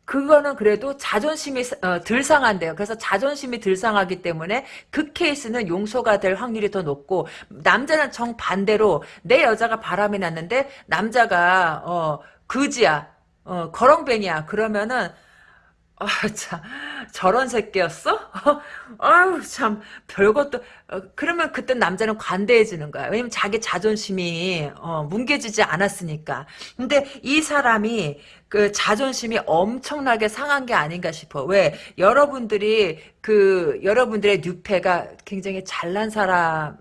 그거는 그래도 자존심이 어, 덜 상한대요. 그래서 자존심이 덜 상하기 때문에 그 케이스는 용서가 될 확률이 더 높고 남자는 정반대로 내 여자가 바람이 났는데 남자가 어 그지야. 어 거렁뱅이야. 그러면은 아, 참, 저런 새끼였어? 아유, 참, 별것도, 어, 그러면 그때 남자는 관대해지는 거야. 왜냐면 자기 자존심이, 어, 뭉개지지 않았으니까. 근데 이 사람이, 그 자존심이 엄청나게 상한 게 아닌가 싶어. 왜? 여러분들이, 그, 여러분들의 뉴페가 굉장히 잘난 사람,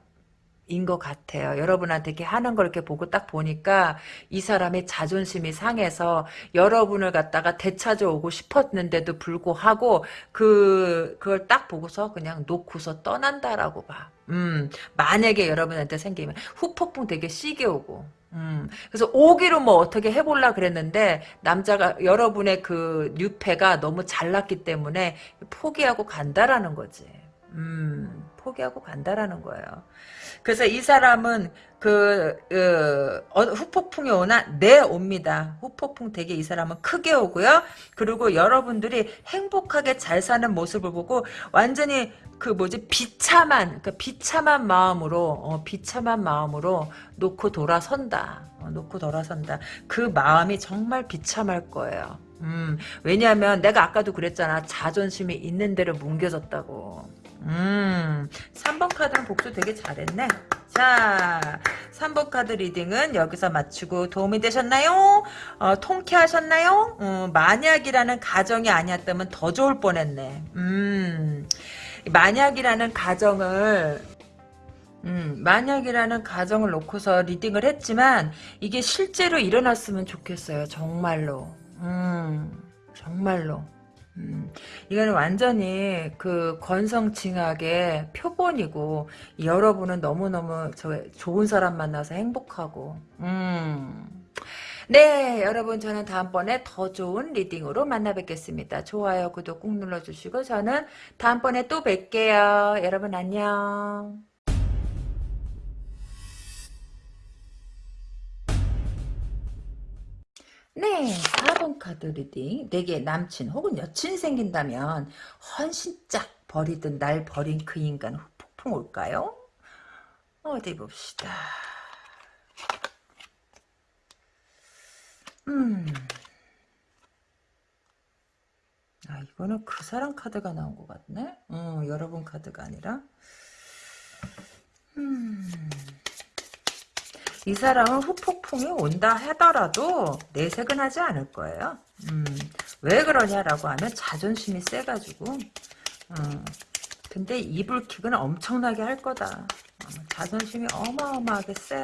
인것 같아요. 여러분한테 이렇게 하는 걸 이렇게 보고 딱 보니까 이 사람의 자존심이 상해서 여러분을 갖다가 되찾아오고 싶었는데도 불구하고 그 그걸 딱 보고서 그냥 놓고서 떠난다라고 봐. 음, 만약에 여러분한테 생기면 후폭풍 되게 시게 오고 음, 그래서 오기로 뭐 어떻게 해볼라 그랬는데 남자가 여러분의 그 뉴페가 너무 잘났기 때문에 포기하고 간다라는 거지. 음, 포기하고 간다라는 거예요. 그래서 이 사람은 그 어, 어, 후폭풍이 오나 네 옵니다. 후폭풍 되게 이 사람은 크게 오고요. 그리고 여러분들이 행복하게 잘 사는 모습을 보고 완전히 그 뭐지 비참한 그 비참한 마음으로 어, 비참한 마음으로 놓고 돌아선다. 어, 놓고 돌아선다. 그 마음이 정말 비참할 거예요. 음, 왜냐하면 내가 아까도 그랬잖아. 자존심이 있는 대로 뭉개졌다고. 음, 3번 카드는 복수 되게 잘했네. 자, 3번 카드 reading은 여기서 마치고 도움이 되셨나요? 어, 통쾌하셨나요? 어, 만약이라는 가정이 아니었다면 더 좋을 뻔했네. 음, 만약이라는 가정을 음, 만약이라는 가정을 놓고서 reading을 했지만 이게 실제로 일어났으면 좋겠어요. 정말로. 음, 정말로. 음, 이거는 완전히 그 권선징악의 표본이고 여러분은 너무너무 저 좋은 사람 만나서 행복하고 음. 네 여러분 저는 다음번에 더 좋은 reading으로 만나 뵙겠습니다. 좋아요 구독 꾹 눌러주시고 저는 다음번에 또 뵐게요. 여러분 안녕 네, 4번 카드 reading. 내게 남친 혹은 여친이 생긴다면 헌신짝 버리듯 날 버린 그 인간 폭풍 올까요? 어디 봅시다. 음. 아, 이거는 그 사람 카드가 나온 것 같네? 어, 여러분 카드가 아니라. 음. 이 사람은 후폭풍이 온다 하더라도 내색은 하지 않을 거예요. 음, 왜 그러냐라고 하면 자존심이 세가지고 어, 근데 이불킥은 엄청나게 할 거다. 어, 자존심이 어마어마하게 세요.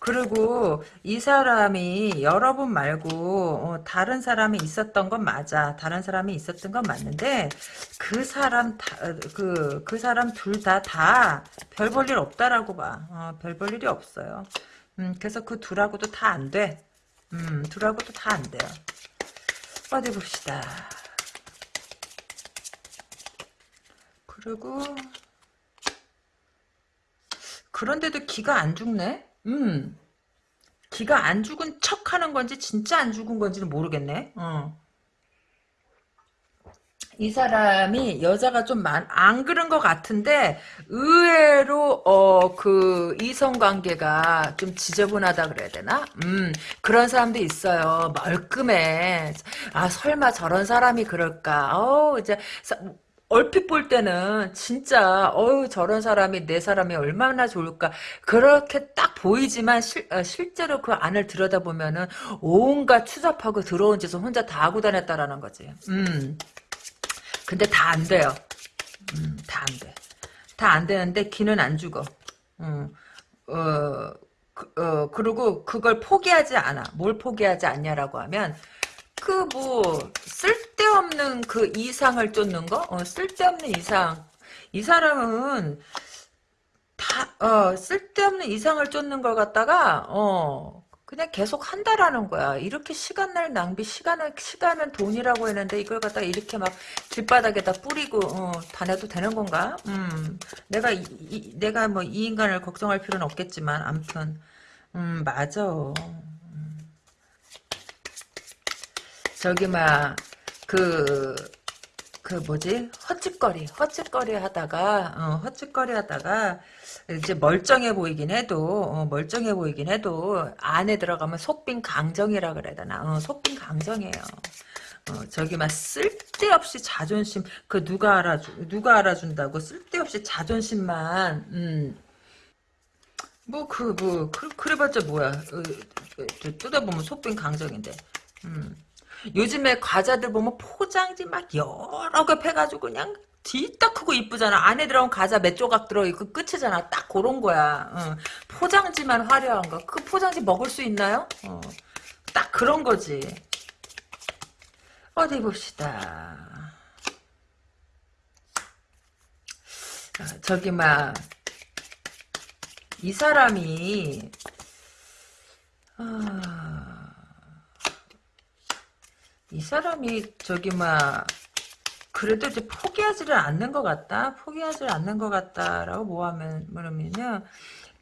그리고 이 사람이 여러분 말고 어, 다른 사람이 있었던 건 맞아. 다른 사람이 있었던 건 맞는데 그 사람 그그 그 사람 둘 다 다 별 볼 일 없다라고 봐. 어, 별볼 일이 없어요. 음, 그래서 그 둘하고도 다 안 돼. 음, 둘하고도 다 안 돼요. 어디 봅시다. 그리고 그런데도 기가 안 죽네? 음. 기가 안 죽은 척 하는 건지 진짜 안 죽은 건지는 모르겠네. 어. 이 사람이 여자가 좀 안 그런 것 같은데 의외로 어 그 이성 관계가 좀 지저분하다 그래야 되나? 음 그런 사람도 있어요. 멀끔해. 아 설마 저런 사람이 그럴까? 어 이제 얼핏 볼 때는 진짜 어유 저런 사람이 내 사람이 얼마나 좋을까 그렇게 딱 보이지만 실, 어, 실제로 그 안을 들여다보면은 온갖 추잡하고 들어온 짓을 혼자 다 하고 다녔다라는 거지. 음. 근데 다 안 돼요. 음, 다 안 돼. 다 안 되는데 기는 안 죽어. 음, 어, 그, 어, 그리고 그걸 포기하지 않아. 뭘 포기하지 않냐라고 하면 그 뭐 쓸데없는 그 이상을 쫓는 거? 어, 쓸데없는 이상. 이 사람은 다 어, 쓸데없는 이상을 쫓는 걸 갖다가 어 그냥 계속 한다라는 거야. 이렇게 시간을 낭비, 시간은 시간은 돈이라고 했는데 이걸 갖다가 이렇게 막 길바닥에다 뿌리고 어, 다녀도 되는 건가? 음, 내가 이, 이, 내가 뭐 이 인간을 걱정할 필요는 없겠지만, 암튼 음 맞아. 저기 막그 그 뭐지? 헛짓거리 헛짓거리 하다가 어, 헛짓거리 하다가 이제 멀쩡해 보이긴 해도 어, 멀쩡해 보이긴 해도 안에 들어가면 속빈 강정이라 그래야 되나? 어, 속빈 강정이에요. 어, 저기 막 쓸데없이 자존심 그 누가 알아주 누가 알아준다고 쓸데없이 자존심만 음. 뭐그뭐 그, 그래봤자 뭐야? 어, 뜯어보면 속빈 강정인데. 음. 요즘에 과자들 보면 포장지 막 여러 개 패가지고 그냥 뒤딱 크고 이쁘잖아. 안에 들어온 과자 몇 조각 들어있고 끝이잖아. 딱 그런 거야. 어. 포장지만 화려한 거. 그 포장지 먹을 수 있나요? 어. 딱 그런 거지. 어디 봅시다. 아, 저기 막 이 사람이 아... 이 사람이 저기 막 그래도 이제 포기하지를 않는 것 같다. 포기하지를 않는 것 같다라고 뭐하면 뭐냐면요.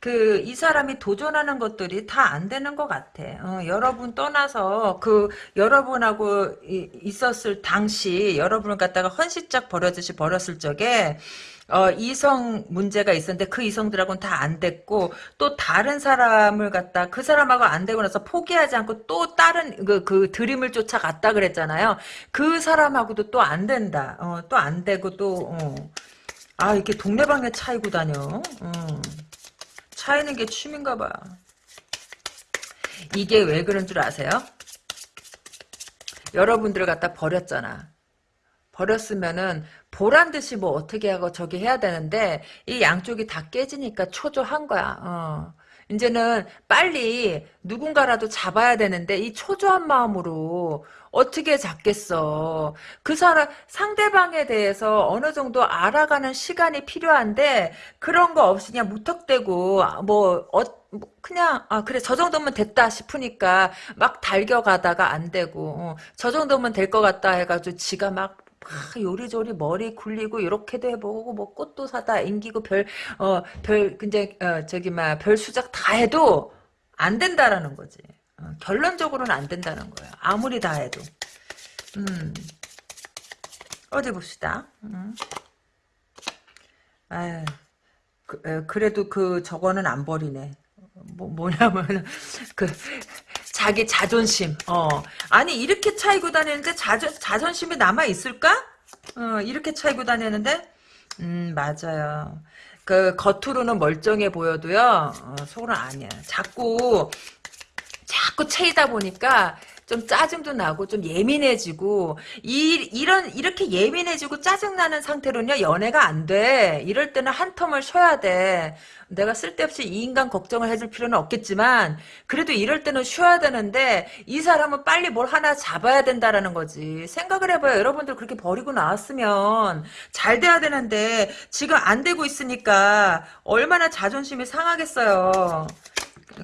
그 이 사람이 도전하는 것들이 다 안 되는 것 같아. 어, 여러분 떠나서 그 여러분하고 이, 있었을 당시 여러분을 갖다가 헌시짝 버려듯이 버렸을 적에 어, 이성 문제가 있었는데 그 이성들하고는 다 안 됐고 또 다른 사람을 갖다 그 사람하고 안 되고 나서 포기하지 않고 또 다른 그, 그 드림을 쫓아갔다 그랬잖아요. 그 사람하고도 또 안 된다. 어, 또 안 되고 또 어. 아 이렇게 동네방네 차이고 다녀. 어. 차이는 게 취미인가 봐. 이게 왜 그런 줄 아세요? 여러분들을 갖다 버렸잖아. 버렸으면은 보란 듯이 뭐 어떻게 하고 저기 해야 되는데 이 양쪽이 다 깨지니까 초조한 거야. 어. 이제는 빨리 누군가라도 잡아야 되는데 이 초조한 마음으로 어떻게 잡겠어. 그 사람 상대방에 대해서 어느 정도 알아가는 시간이 필요한데 그런 거 없이 그냥 무턱대고 뭐 어, 뭐 그냥 아 그래 저 정도면 됐다 싶으니까 막 달겨가다가 안 되고 어, 저 정도면 될 것 같다 해가지고 지가 막막 요리조리 머리 굴리고 이렇게도 해보고 뭐 꽃도 사다 앵기고 별 어별 이제 어 저기 막 별 수작 다 해도 안 된다라는 거지. 어, 결론적으로는 안 된다는 거야. 아무리 다 해도. 음. 어디 봅시다. 음. 아유, 그, 에, 그래도 그 저거는 안 버리네. 뭐, 뭐냐면 그 자기 자존심. 어. 아니 이렇게 차이고 다니는데 자존 자존심이 남아 있을까? 어, 이렇게 차이고 다니는데 음, 맞아요. 그 겉으로는 멀쩡해 보여도요. 어, 속은 아니야. 자꾸 자꾸 채이다 보니까 좀 짜증도 나고 좀 예민해지고 이 이런 이렇게 예민해지고 짜증나는 상태로는요 연애가 안 돼. 이럴 때는 한 텀을 쉬어야 돼. 내가 쓸데없이 이 인간 걱정을 해줄 필요는 없겠지만 그래도 이럴 때는 쉬어야 되는데 이 사람은 빨리 뭘 하나 잡아야 된다라는 거지. 생각을 해봐요. 여러분들 그렇게 버리고 나왔으면 잘 돼야 되는데 지금 안 되고 있으니까 얼마나 자존심이 상하겠어요.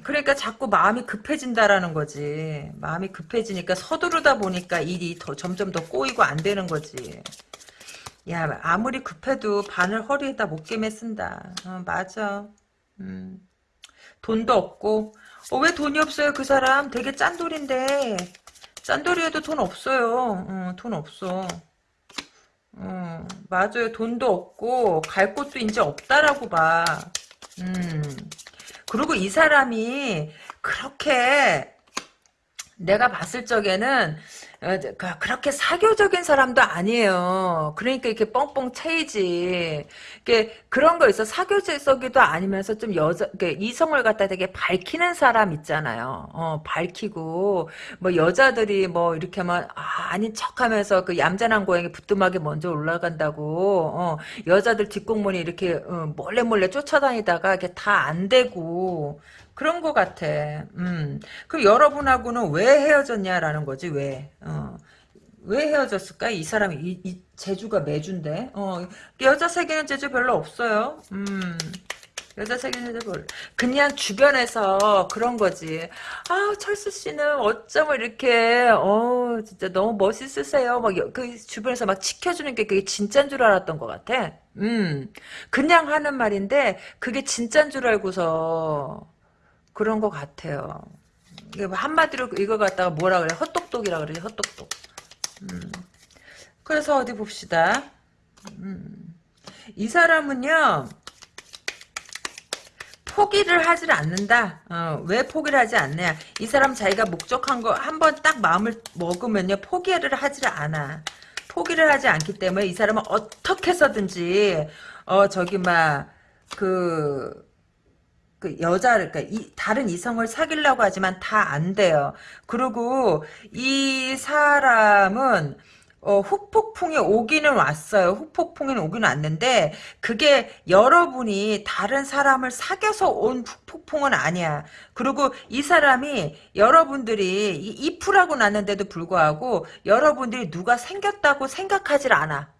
그러니까 자꾸 마음이 급해진다라는 거지. 마음이 급해지니까 서두르다 보니까 일이 더 점점 더 꼬이고 안 되는 거지. 야 아무리 급해도 바늘 허리에다 못깨매 쓴다. 어, 맞아. 음. 돈도 없고 어, 왜 돈이 없어요 그 사람 되게 짠돌인데 짠돌이에도 돈 없어요. 어, 돈 없어. 어, 맞아요 돈도 없고 갈 곳도 이제 없다라고 봐. 음. 그리고 이 사람이 그렇게 내가 봤을 적에는 어, 그, 그렇게 사교적인 사람도 아니에요. 그러니까 이렇게 뻥뻥 차이지. 그런 거 있어. 사교적이도 아니면서 좀 여자, 이성을 갖다 되게 밝히는 사람 있잖아요. 어, 밝히고, 뭐 여자들이 뭐 이렇게 하면, 아, 아닌 척 하면서 그 얌전한 고양이 부뚜막에 먼저 올라간다고, 어, 여자들 뒷공문이 이렇게, 어, 몰래 몰래 쫓아다니다가 이게 다 안 되고, 그런 것 같아. 음. 그럼 여러분하고는 왜 헤어졌냐라는 거지, 왜. 어. 왜 헤어졌을까? 이 사람이, 이, 이 제주가 매주인데. 어. 여자 세계는 제주 별로 없어요. 음. 여자 세계는 제주 별로. 그냥 주변에서 그런 거지. 아, 철수 씨는 어쩌면 이렇게, 어, 진짜 너무 멋있으세요. 막, 그 주변에서 막 지켜주는 게 그게 진짠 줄 알았던 것 같아. 음. 그냥 하는 말인데, 그게 진짠 줄 알고서, 그런 것 같아요. 뭐 한마디로 이거 갖다가 뭐라 그래? 헛똑똑이라 그러지, 헛똑똑. 음. 그래서 어디 봅시다. 음. 이 사람은요, 포기를 하질 않는다. 어, 왜 포기를 하지 않냐? 이 사람 자기가 목적한 거 한 번 딱 마음을 먹으면요, 포기를 하질 않아. 포기를 하지 않기 때문에 이 사람은 어떻게 해서든지, 어, 저기, 막, 그, 그 여자를 그러니까 이, 다른 이성을 사귀려고 하지만 다 안 돼요. 그리고 이 사람은 어, 후폭풍이 오기는 왔어요. 후폭풍이 오기는 왔는데 그게 여러분이 다른 사람을 사귀어서 온 후폭풍은 아니야. 그리고 이 사람이 여러분들이 이프라고 났는데도 불구하고 여러분들이 누가 생겼다고 생각하질 않아.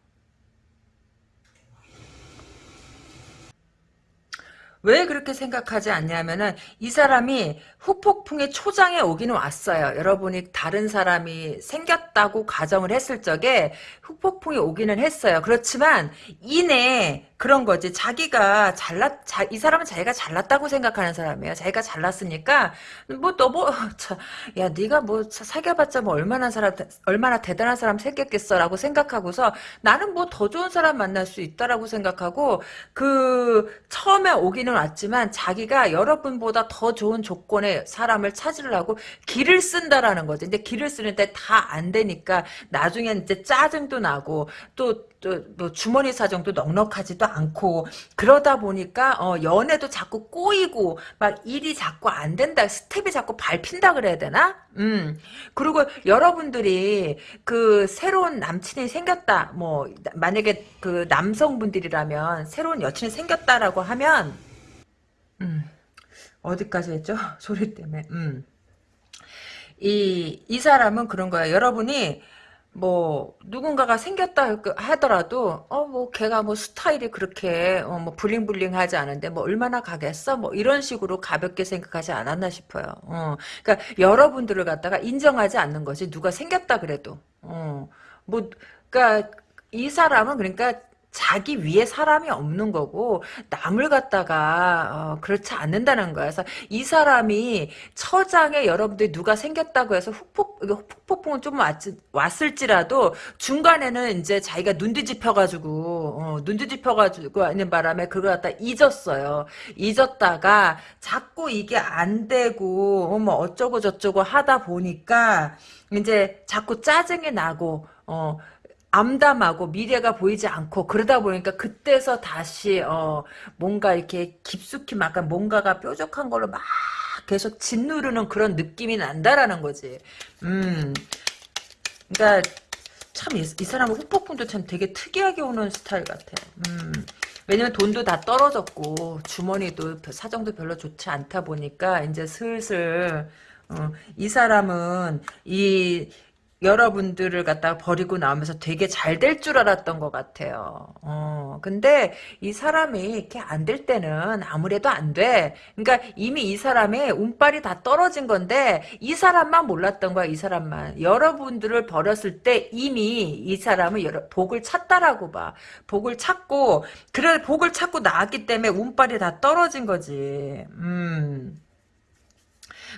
왜 그렇게 생각하지 않냐면은 이 사람이 후폭풍의 초장에 오기는 왔어요. 여러분이 다른 사람이 생겼다고 가정을 했을 적에 후폭풍이 오기는 했어요. 그렇지만 이내 그런 거지. 자기가 잘났, 자, 이 사람은 자기가 잘났다고 생각하는 사람이에요. 자기가 잘났으니까, 뭐, 너 뭐, 자, 야, 네가 뭐, 사귀어봤자 뭐, 얼마나 사람, 얼마나 대단한 사람 생겼겠어라고 생각하고서 나는 뭐 더 좋은 사람 만날 수 있다라고 생각하고, 그, 처음에 오기는 왔지만 자기가 여러분보다 더 좋은 조건 의 사람을 찾으려고 길을 쓴다라는 거지. 근데 길을 쓰는데 다 안 되니까 나중엔 이제 짜증도 나고, 또, 또뭐 주머니 사정도 넉넉하지도 않고 그러다 보니까 어 연애도 자꾸 꼬이고 막 일이 자꾸 안 된다 스텝이 자꾸 밟힌다 그래야 되나? 음 그리고 여러분들이 그 새로운 남친이 생겼다 뭐 만약에 그 남성분들이라면 새로운 여친이 생겼다라고 하면 음 어디까지 했죠? 소리 때문에. 음 이 이 사람은 그런 거야. 여러분이 뭐 누군가가 생겼다 하더라도 어 뭐 걔가 뭐 스타일이 그렇게 어 뭐 블링블링 하지 않은데 뭐 얼마나 가겠어? 뭐 이런 식으로 가볍게 생각하지 않았나 싶어요. 어. 그러니까 여러분들을 갖다가 인정하지 않는 것이 누가 생겼다 그래도. 어 뭐 그러니까 이 사람은 그러니까 자기 위에 사람이 없는 거고 남을 갖다가 어, 그렇지 않는다는 거야. 그래서 이 사람이 처장에 여러분들이 누가 생겼다고 해서 훅폭 폭풍은 좀 왔, 왔을지라도 중간에는 이제 자기가 눈 뒤집혀가지고 어, 눈 뒤집혀가지고 있는 바람에 그걸 갖다 잊었어요. 잊었다가 자꾸 이게 안 되고 어, 뭐 어쩌고 저쩌고 하다 보니까 이제 자꾸 짜증이 나고 어 암담하고 미래가 보이지 않고 그러다 보니까 그때서 다시 어 뭔가 이렇게 깊숙이 막 뭔가가 뾰족한 걸로 막 계속 짓누르는 그런 느낌이 난다라는 거지. 음. 그러니까 참 이 사람은 후폭풍도 참 되게 특이하게 오는 스타일 같아. 음. 왜냐면 돈도 다 떨어졌고 주머니도 사정도 별로 좋지 않다 보니까 이제 슬슬 어, 이 사람은 이 여러분들을 갖다가 버리고 나오면서 되게 잘 될 줄 알았던 것 같아요. 어, 근데 이 사람이 이렇게 안 될 때는 아무래도 안 돼. 그러니까 이미 이 사람의 운빨이 다 떨어진 건데 이 사람만 몰랐던 거야, 이 사람만. 여러분들을 버렸을 때 이미 이 사람은 여러, 복을 찾다라고 봐. 복을 찾고, 그래, 복을 찾고 나왔기 때문에 운빨이 다 떨어진 거지. 음.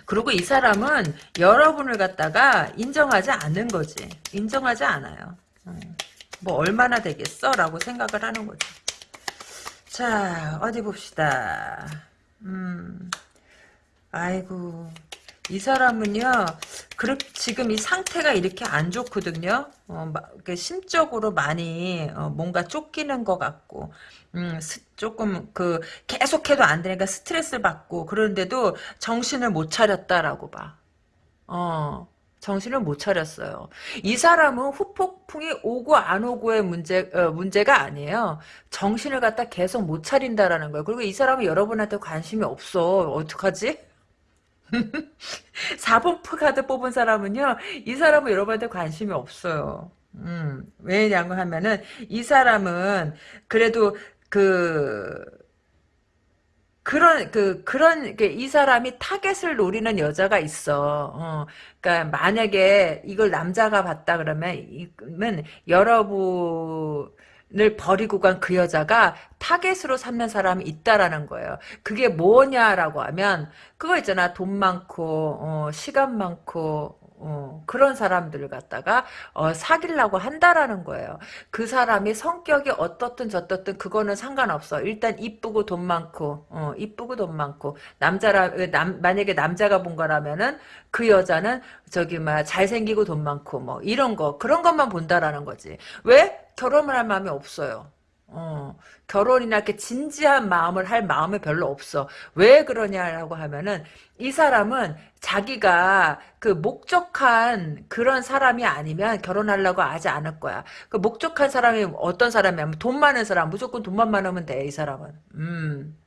그리고 이 사람은 여러분을 갖다가 인정하지 않는 거지. 인정하지 않아요. 음. 뭐 얼마나 되겠어? 라고 생각을 하는 거지. 자 어디 봅시다. 음. 아이고 이 사람은요, 그렇 지금 이 상태가 이렇게 안 좋거든요. 어, 그 심적으로 많이 어, 뭔가 쫓기는 것 같고, 음, 스, 조금 그 계속해도 안 되니까 스트레스를 받고 그런데도 정신을 못 차렸다라고 봐. 어. 정신을 못 차렸어요. 이 사람은 후폭풍이 오고 안 오고의 문제, 어, 문제가 아니에요. 정신을 갖다 계속 못 차린다라는 거예요. 그리고 이 사람은 여러분한테 관심이 없어. 어떡하지? 4번 카드 뽑은 사람은요, 이 사람은 여러분한테 관심이 없어요. 음, 왜냐고 하면은, 이 사람은, 그래도, 그, 그런 그 그런 이 사람이 타겟을 노리는 여자가 있어. 어, 그러니까 만약에 이걸 남자가 봤다 그러면 이면 여러분 을 버리고 간 그 여자가 타겟으로 삼는 사람이 있다라는 거예요. 그게 뭐냐라고 하면 그거 있잖아. 돈 많고 어, 시간 많고 어, 그런 사람들을 갖다가 어, 사귀려고 한다라는 거예요. 그 사람이 성격이 어떻든 저떻든 그거는 상관없어. 일단 이쁘고 돈 많고 어, 이쁘고 돈 많고 남자라 남, 만약에 남자가 본 거라면은 그 여자는 저기 막 잘생기고 돈 많고 뭐 이런 거 그런 것만 본다라는 거지. 왜? 결혼을 할 마음이 없어요. 어, 결혼이나 이렇게 진지한 마음을 할 마음이 별로 없어. 왜 그러냐라고 하면은 이 사람은 자기가 그 목적한 그런 사람이 아니면 결혼하려고 하지 않을 거야. 그 목적한 사람이 어떤 사람이냐면 돈 많은 사람, 무조건 돈만 많으면 돼, 이 사람은. 음.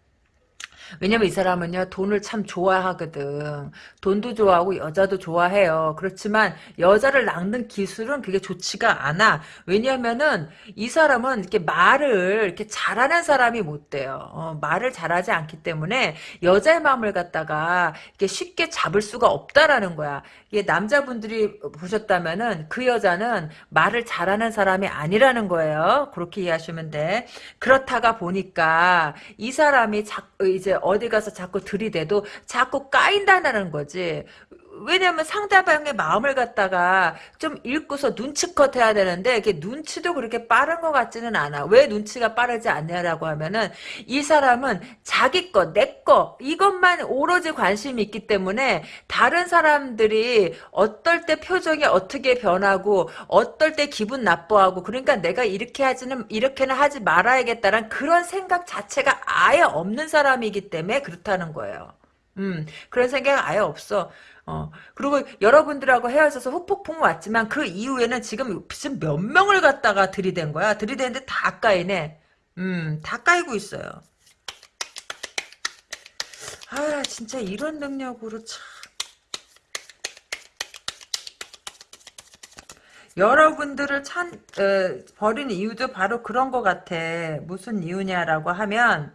왜냐면 이 사람은요 돈을 참 좋아하거든. 돈도 좋아하고 여자도 좋아해요. 그렇지만 여자를 낚는 기술은 그게 좋지가 않아. 왜냐면은 이 사람은 이렇게 말을 이렇게 잘하는 사람이 못 돼요. 어, 말을 잘하지 않기 때문에 여자의 마음을 갖다가 이렇게 쉽게 잡을 수가 없다라는 거야. 이게 남자분들이 보셨다면은 그 여자는 말을 잘하는 사람이 아니라는 거예요. 그렇게 이해하시면 돼. 그렇다가 보니까 이 사람이 자, 이제 어디 가서 자꾸 들이대도 자꾸 까인다는 거지. 왜냐면 상대방의 마음을 갖다가 좀 읽고서 눈치껏 해야 되는데 이게 눈치도 그렇게 빠른 것 같지는 않아. 왜 눈치가 빠르지 않냐라고 하면은 이 사람은 자기 거, 내 거, 이것만 오로지 관심이 있기 때문에 다른 사람들이 어떨 때 표정이 어떻게 변하고 어떨 때 기분 나빠하고 그러니까 내가 이렇게 하지는 이렇게는 하지 말아야겠다는 그런 생각 자체가 아예 없는 사람이기 때문에 그렇다는 거예요. 음, 그런 생각 아예 없어. 어, 그리고 여러분들하고 헤어져서 후폭풍 왔지만 그 이후에는 지금, 지금 몇 명을 갖다가 들이댄 거야. 들이대는데 다 까이네. 음, 다 까이고 있어요. 아, 진짜 이런 능력으로 참. 여러분들을 찬, 에, 버리는 이유도 바로 그런 것 같아. 무슨 이유냐라고 하면,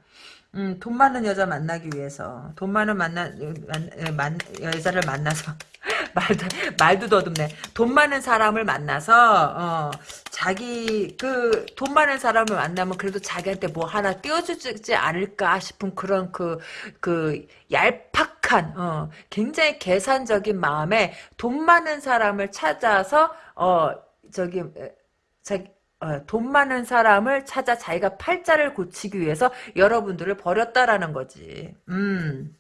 음, 돈 많은 여자 만나기 위해서 돈 많은 만나 만, 만, 여자를 만나서 말도 말도 더듬네. 돈 많은 사람을 만나서 어, 자기 그 돈 많은 사람을 만나면 그래도 자기한테 뭐 하나 띄워주지 않을까 싶은 그런 그그 그 얄팍한 어, 굉장히 계산적인 마음에 돈 많은 사람을 찾아서 어 저기 자기 어, 돈 많은 사람을 찾아 자기가 팔자를 고치기 위해서 여러분들을 버렸다라는 거지. 음.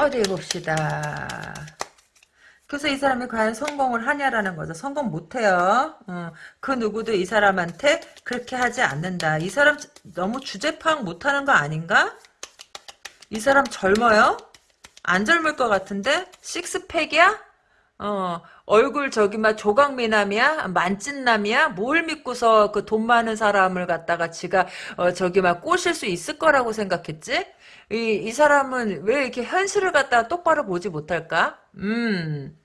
어디 봅시다. 그래서 이 사람이 과연 성공을 하냐라는 거죠. 성공 못해요. 어, 그 누구도 이 사람한테 그렇게 하지 않는다. 이 사람 너무 주제 파악 못하는 거 아닌가? 이 사람 젊어요? 안 젊을 것 같은데? 식스팩이야? 어, 얼굴 저기 막 조각미남이야? 만찢남이야? 뭘 믿고서 그 돈 많은 사람을 갖다가 지가 어, 저기 막 꼬실 수 있을 거라고 생각했지? 이, 이 사람은 왜 이렇게 현실을 갖다가 똑바로 보지 못할까? 음.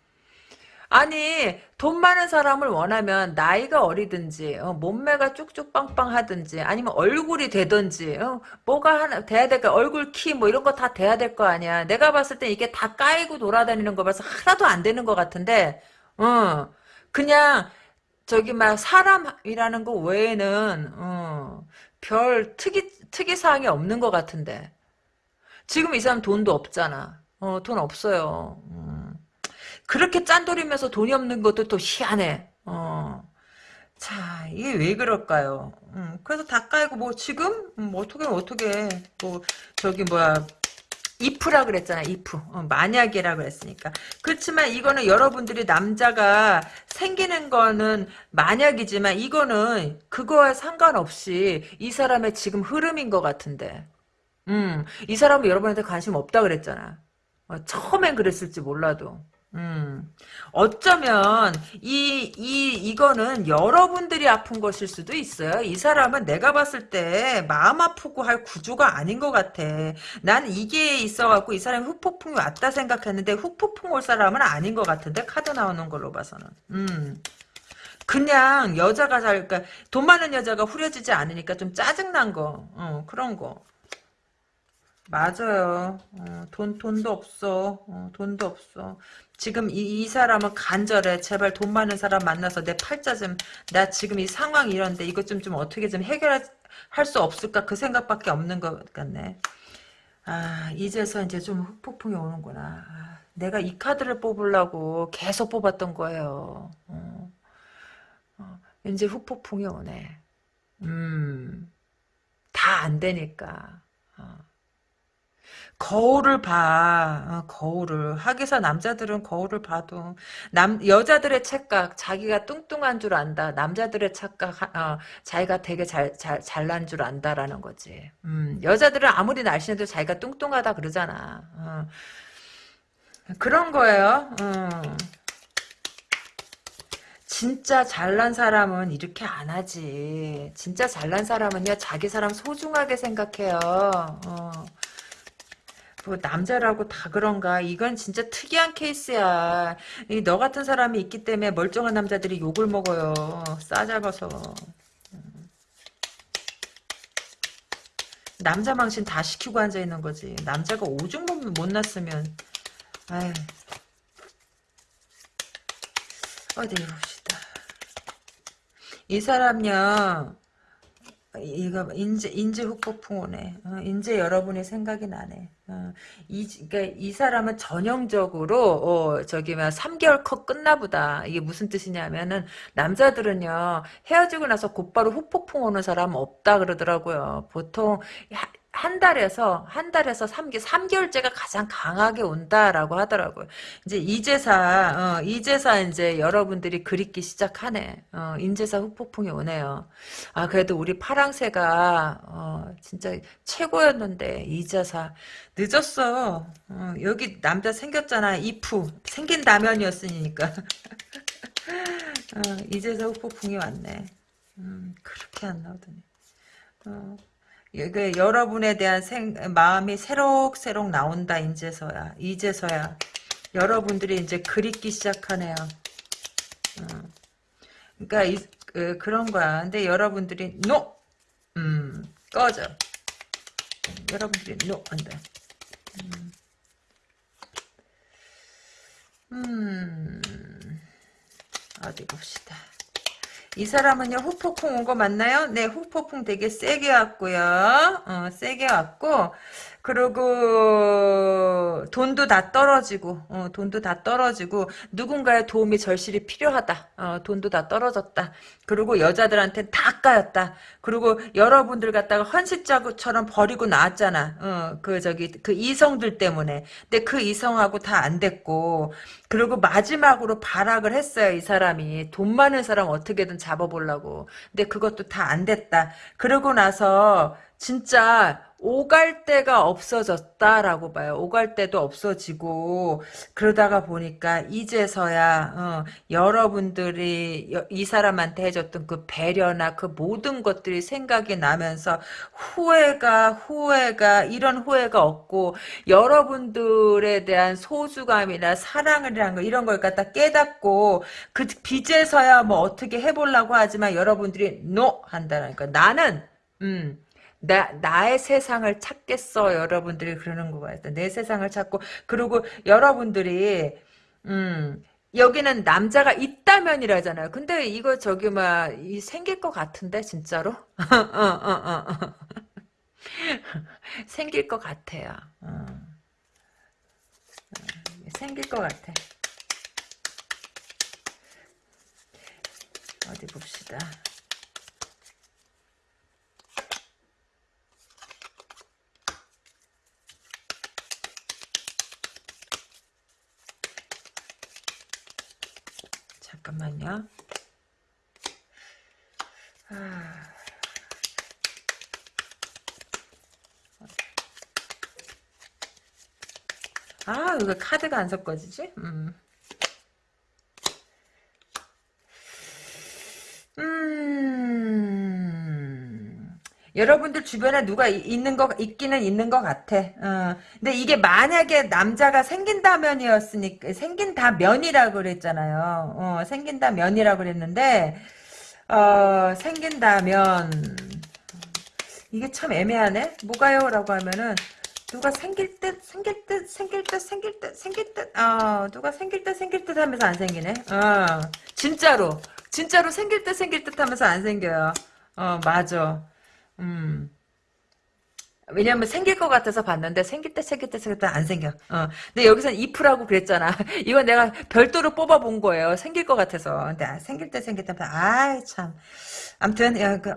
아니 돈 많은 사람을 원하면 나이가 어리든지 어, 몸매가 쭉쭉 빵빵하든지 아니면 얼굴이 되든지 어, 뭐가 하나 돼야 될까 얼굴 키 뭐 이런 거 다 돼야 될 거 아니야. 내가 봤을 때 이게 다 까이고 돌아다니는 거 봐서 하나도 안 되는 것 같은데 어 그냥 저기 막 사람이라는 거 외에는 어, 별 특이 특이사항이 없는 것 같은데. 지금 이 사람 돈도 없잖아. 어, 돈 없어요. 음. 그렇게 짠돌이면서 돈이 없는 것도 또 희한해. 어. 자, 이게 왜 그럴까요? 음, 그래서 다 깔고, 뭐, 지금? 음, 뭐 어떻게, 어떻게, 뭐, 저기, 뭐야, 이프라 그랬잖아, 이프. 어, 만약이라 그랬으니까. 그렇지만 이거는 여러분들이 남자가 생기는 거는 만약이지만 이거는 그거와 상관없이 이 사람의 지금 흐름인 것 같은데. 음, 이 사람은 여러분한테 관심 없다 그랬잖아. 어, 처음엔 그랬을지 몰라도. 음, 어쩌면 이, 이, 이 거는 여러분들이 아픈 것일 수도 있어요. 이 사람은 내가 봤을 때 마음 아프고 할 구조가 아닌 것 같아. 난 이게 있어갖고 이 사람이 후폭풍이 왔다 생각했는데 후폭풍 올 사람은 아닌 것 같은데 카드 나오는 걸로 봐서는. 음. 그냥 여자가 잘, 그러니까 돈 많은 여자가 후려지지 않으니까 좀 짜증난 거, 어, 그런 거. 맞아요. 어, 돈, 돈도 없어. 어, 돈도 없어. 지금 이, 이 사람은 간절해. 제발 돈 많은 사람 만나서 내 팔자 좀, 나 지금 이 상황이 이런데 이것 좀, 좀 어떻게 좀 해결할 수 없을까? 그 생각밖에 없는 것 같네. 아, 이제서 이제 좀 흑폭풍이 오는구나. 아, 내가 이 카드를 뽑으려고 계속 뽑았던 거예요. 어, 어, 이제 흑폭풍이 오네. 음, 다 안 되니까. 어. 거울을 봐. 어, 거울을. 하기사 남자들은 거울을 봐도 남 여자들의 착각 자기가 뚱뚱한 줄 안다. 남자들의 착각 어, 자기가 되게 잘, 잘 잘난 줄 안다라는 거지. 음, 여자들은 아무리 날씬해도 자기가 뚱뚱하다 그러잖아. 어. 그런 거예요. 어. 진짜 잘난 사람은 이렇게 안 하지. 진짜 잘난 사람은요, 자기 사람 소중하게 생각해요. 어. 뭐 남자라고 다 그런가? 이건 진짜 특이한 케이스야. 이 너 같은 사람이 있기 때문에 멀쩡한 남자들이 욕을 먹어요. 싸잡아서. 남자 망신 다 시키고 앉아 있는 거지. 남자가 오줌 못 났으면, 아이. 어디 봅시다. 이 사람요, 이거 인제 인제 훅폭풍 오네. 어, 인제 여러분의 생각이 나네. 어, 이 그러니까 이 사람은 전형적으로 어, 저기 막 3개월 컷 끝나보다 이게 무슨 뜻이냐면은 남자들은요 헤어지고 나서 곧바로 훅폭풍 오는 사람 없다 그러더라고요. 보통 한 달에서 한 달에서 3개 3개월째가 가장 강하게 온다라고 하더라고요. 이제 이제사 어, 이제사 이제 여러분들이 그립기 시작하네. 어, 인제사 후폭풍이 오네요. 아 그래도 우리 파랑새가 어, 진짜 최고였는데 이제사 늦었어. 어, 여기 남자 생겼잖아. 이프 생긴다면이었으니까. 어, 이제사 후폭풍이 왔네. 음, 그렇게 안 나오더니. 어. 그 여러분에 대한 생, 마음이 새록새록 나온다 이제서야 이제서야 여러분들이 이제 그립기 시작하네요. 어. 그러니까 이, 그, 런 거야. 근데 여러분들이 no, 음, 꺼져. 여러분들이 no 한다. 음. 음, 어디 봅시다. 이 사람은요 후폭풍 온 거 맞나요? 네 후폭풍 되게 세게 왔고요 어, 세게 왔고 그리고 돈도 다 떨어지고 어, 돈도 다 떨어지고 누군가의 도움이 절실히 필요하다. 어, 돈도 다 떨어졌다. 그리고 여자들한테 다 까였다. 그리고 여러분들 갖다가 헌신자처럼 버리고 나왔잖아. 어, 그 저기 그 이성들 때문에. 근데 그 이성하고 다 안 됐고. 그리고 마지막으로 발악을 했어요 이 사람이. 돈 많은 사람 어떻게든 잡아보려고. 근데 그것도 다 안 됐다. 그러고 나서 진짜 오갈 데가 없어졌다라고 봐요. 오갈 데도 없어지고 그러다가 보니까 이제서야 어, 여러분들이 이 사람한테 해줬던 그 배려나 그 모든 것들이 생각이 나면서 후회가 후회가 이런 후회가 없고 여러분들에 대한 소중함이나 사랑이라는 거 이런 걸 갖다 깨닫고 그 빚에서야 뭐 어떻게 해보려고 하지만 여러분들이 노 한다니까 나는 음 나, 나의 세상을 찾겠어. 여러분들이 그러는 거 같아요. 내 세상을 찾고. 그리고 여러분들이, 음, 여기는 남자가 있다면이라잖아요. 근데 이거 저기 막, 이 생길 것 같은데, 진짜로? 어, 어, 어, 어. 생길 것 같아요. 어. 생길 것 같아. 어디 봅시다. 잠깐만요. 아... 아, 이거 카드가 안 섞어지지? 음. 여러분들 주변에 누가 있는 거 있기는 있는 것 같아. 어. 근데 이게 만약에 남자가 생긴다면이었으니까 생긴다면이라고 그랬잖아요. 어, 생긴다면이라고 그랬는데 어, 생긴다면 이게 참 애매하네. 뭐가요?라고 하면은 누가 생길 듯 생길 듯 생길 듯 생길 듯 생길 듯 어, 누가 생길 듯 생길 듯 하면서 안 생기네. 어, 진짜로 진짜로 생길 듯 생길 듯 하면서 안 생겨요. 어 맞아. 음. 왜냐면 생길 것 같아서 봤는데 생길 때 생길 때 생길 때 안 생겨. 어. 근데 여기서는 if라고 그랬잖아. 이건 내가 별도로 뽑아 본 거예요. 생길 것 같아서. 근데 아, 생길 때 생길 때 아이 참. 아무튼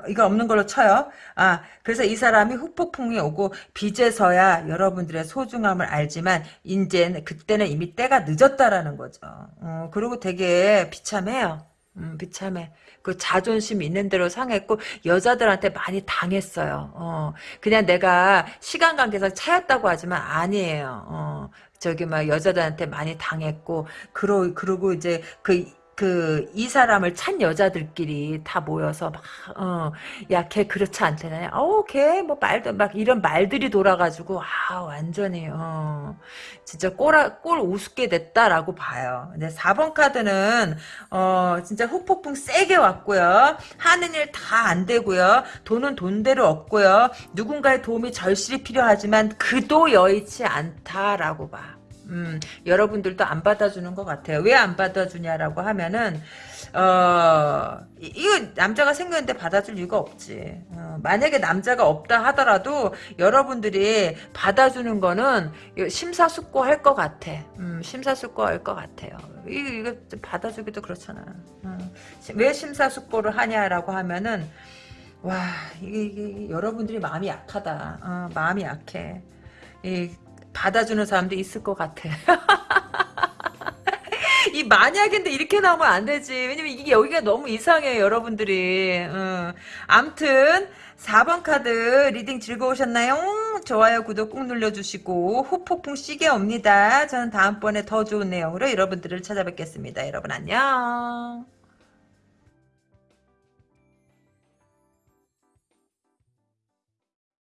이거 없는 걸로 쳐요. 아 그래서 이 사람이 후폭풍이 오고 빚에서야 여러분들의 소중함을 알지만 이제 그때는 이미 때가 늦었다라는 거죠. 어, 그리고 되게 비참해요. 음, 비참해. 그 자존심 있는 대로 상했고 여자들한테 많이 당했어요. 어, 그냥 내가 시간 관계상 차였다고 하지만 아니에요. 어, 저기 막 여자들한테 많이 당했고 그러 그러고 이제 그 그 이 사람을 찬 여자들끼리 다 모여서 막 어 야 걔 그렇지 않대네. 어우 걔 뭐 말도 막 이런 말들이 돌아가지고 아 완전히 어 진짜 꼴, 꼴 우습게 됐다라고 봐요. 근데 4번 카드는 어 진짜 후폭풍 세게 왔고요. 하는 일 다 안 되고요. 돈은 돈대로 없고요. 누군가의 도움이 절실히 필요하지만 그도 여의치 않다라고 봐. 음, 여러분들도 안 받아주는 것 같아요. 왜 안 받아주냐라고 하면은, 어, 이- 이거 남자가 생겼는데 받아줄 이유가 없지. 어, 만약에 남자가 없다 하더라도 여러분들이 받아주는 거는 심사숙고할 것 같아. 음, 심사숙고할 것 같아요. 이거, 이거 좀 받아주기도 그렇잖아. 어, 왜 심사숙고를 하냐라고 하면은, 와, 이게, 이게 여러분들이 마음이 약하다. 어, 마음이 약해. 이 받아주는 사람도 있을 것 같아. 이 만약인데 이렇게 나오면 안 되지. 왜냐면 이게 여기가 너무 이상해요, 여러분들이. 어. 암튼 4번 카드 reading 즐거우셨나요? 좋아요, 구독 꾹 눌러주시고 후폭풍 세게 옵니다. 저는 다음번에 더 좋은 내용으로 여러분들을 찾아뵙겠습니다. 여러분 안녕.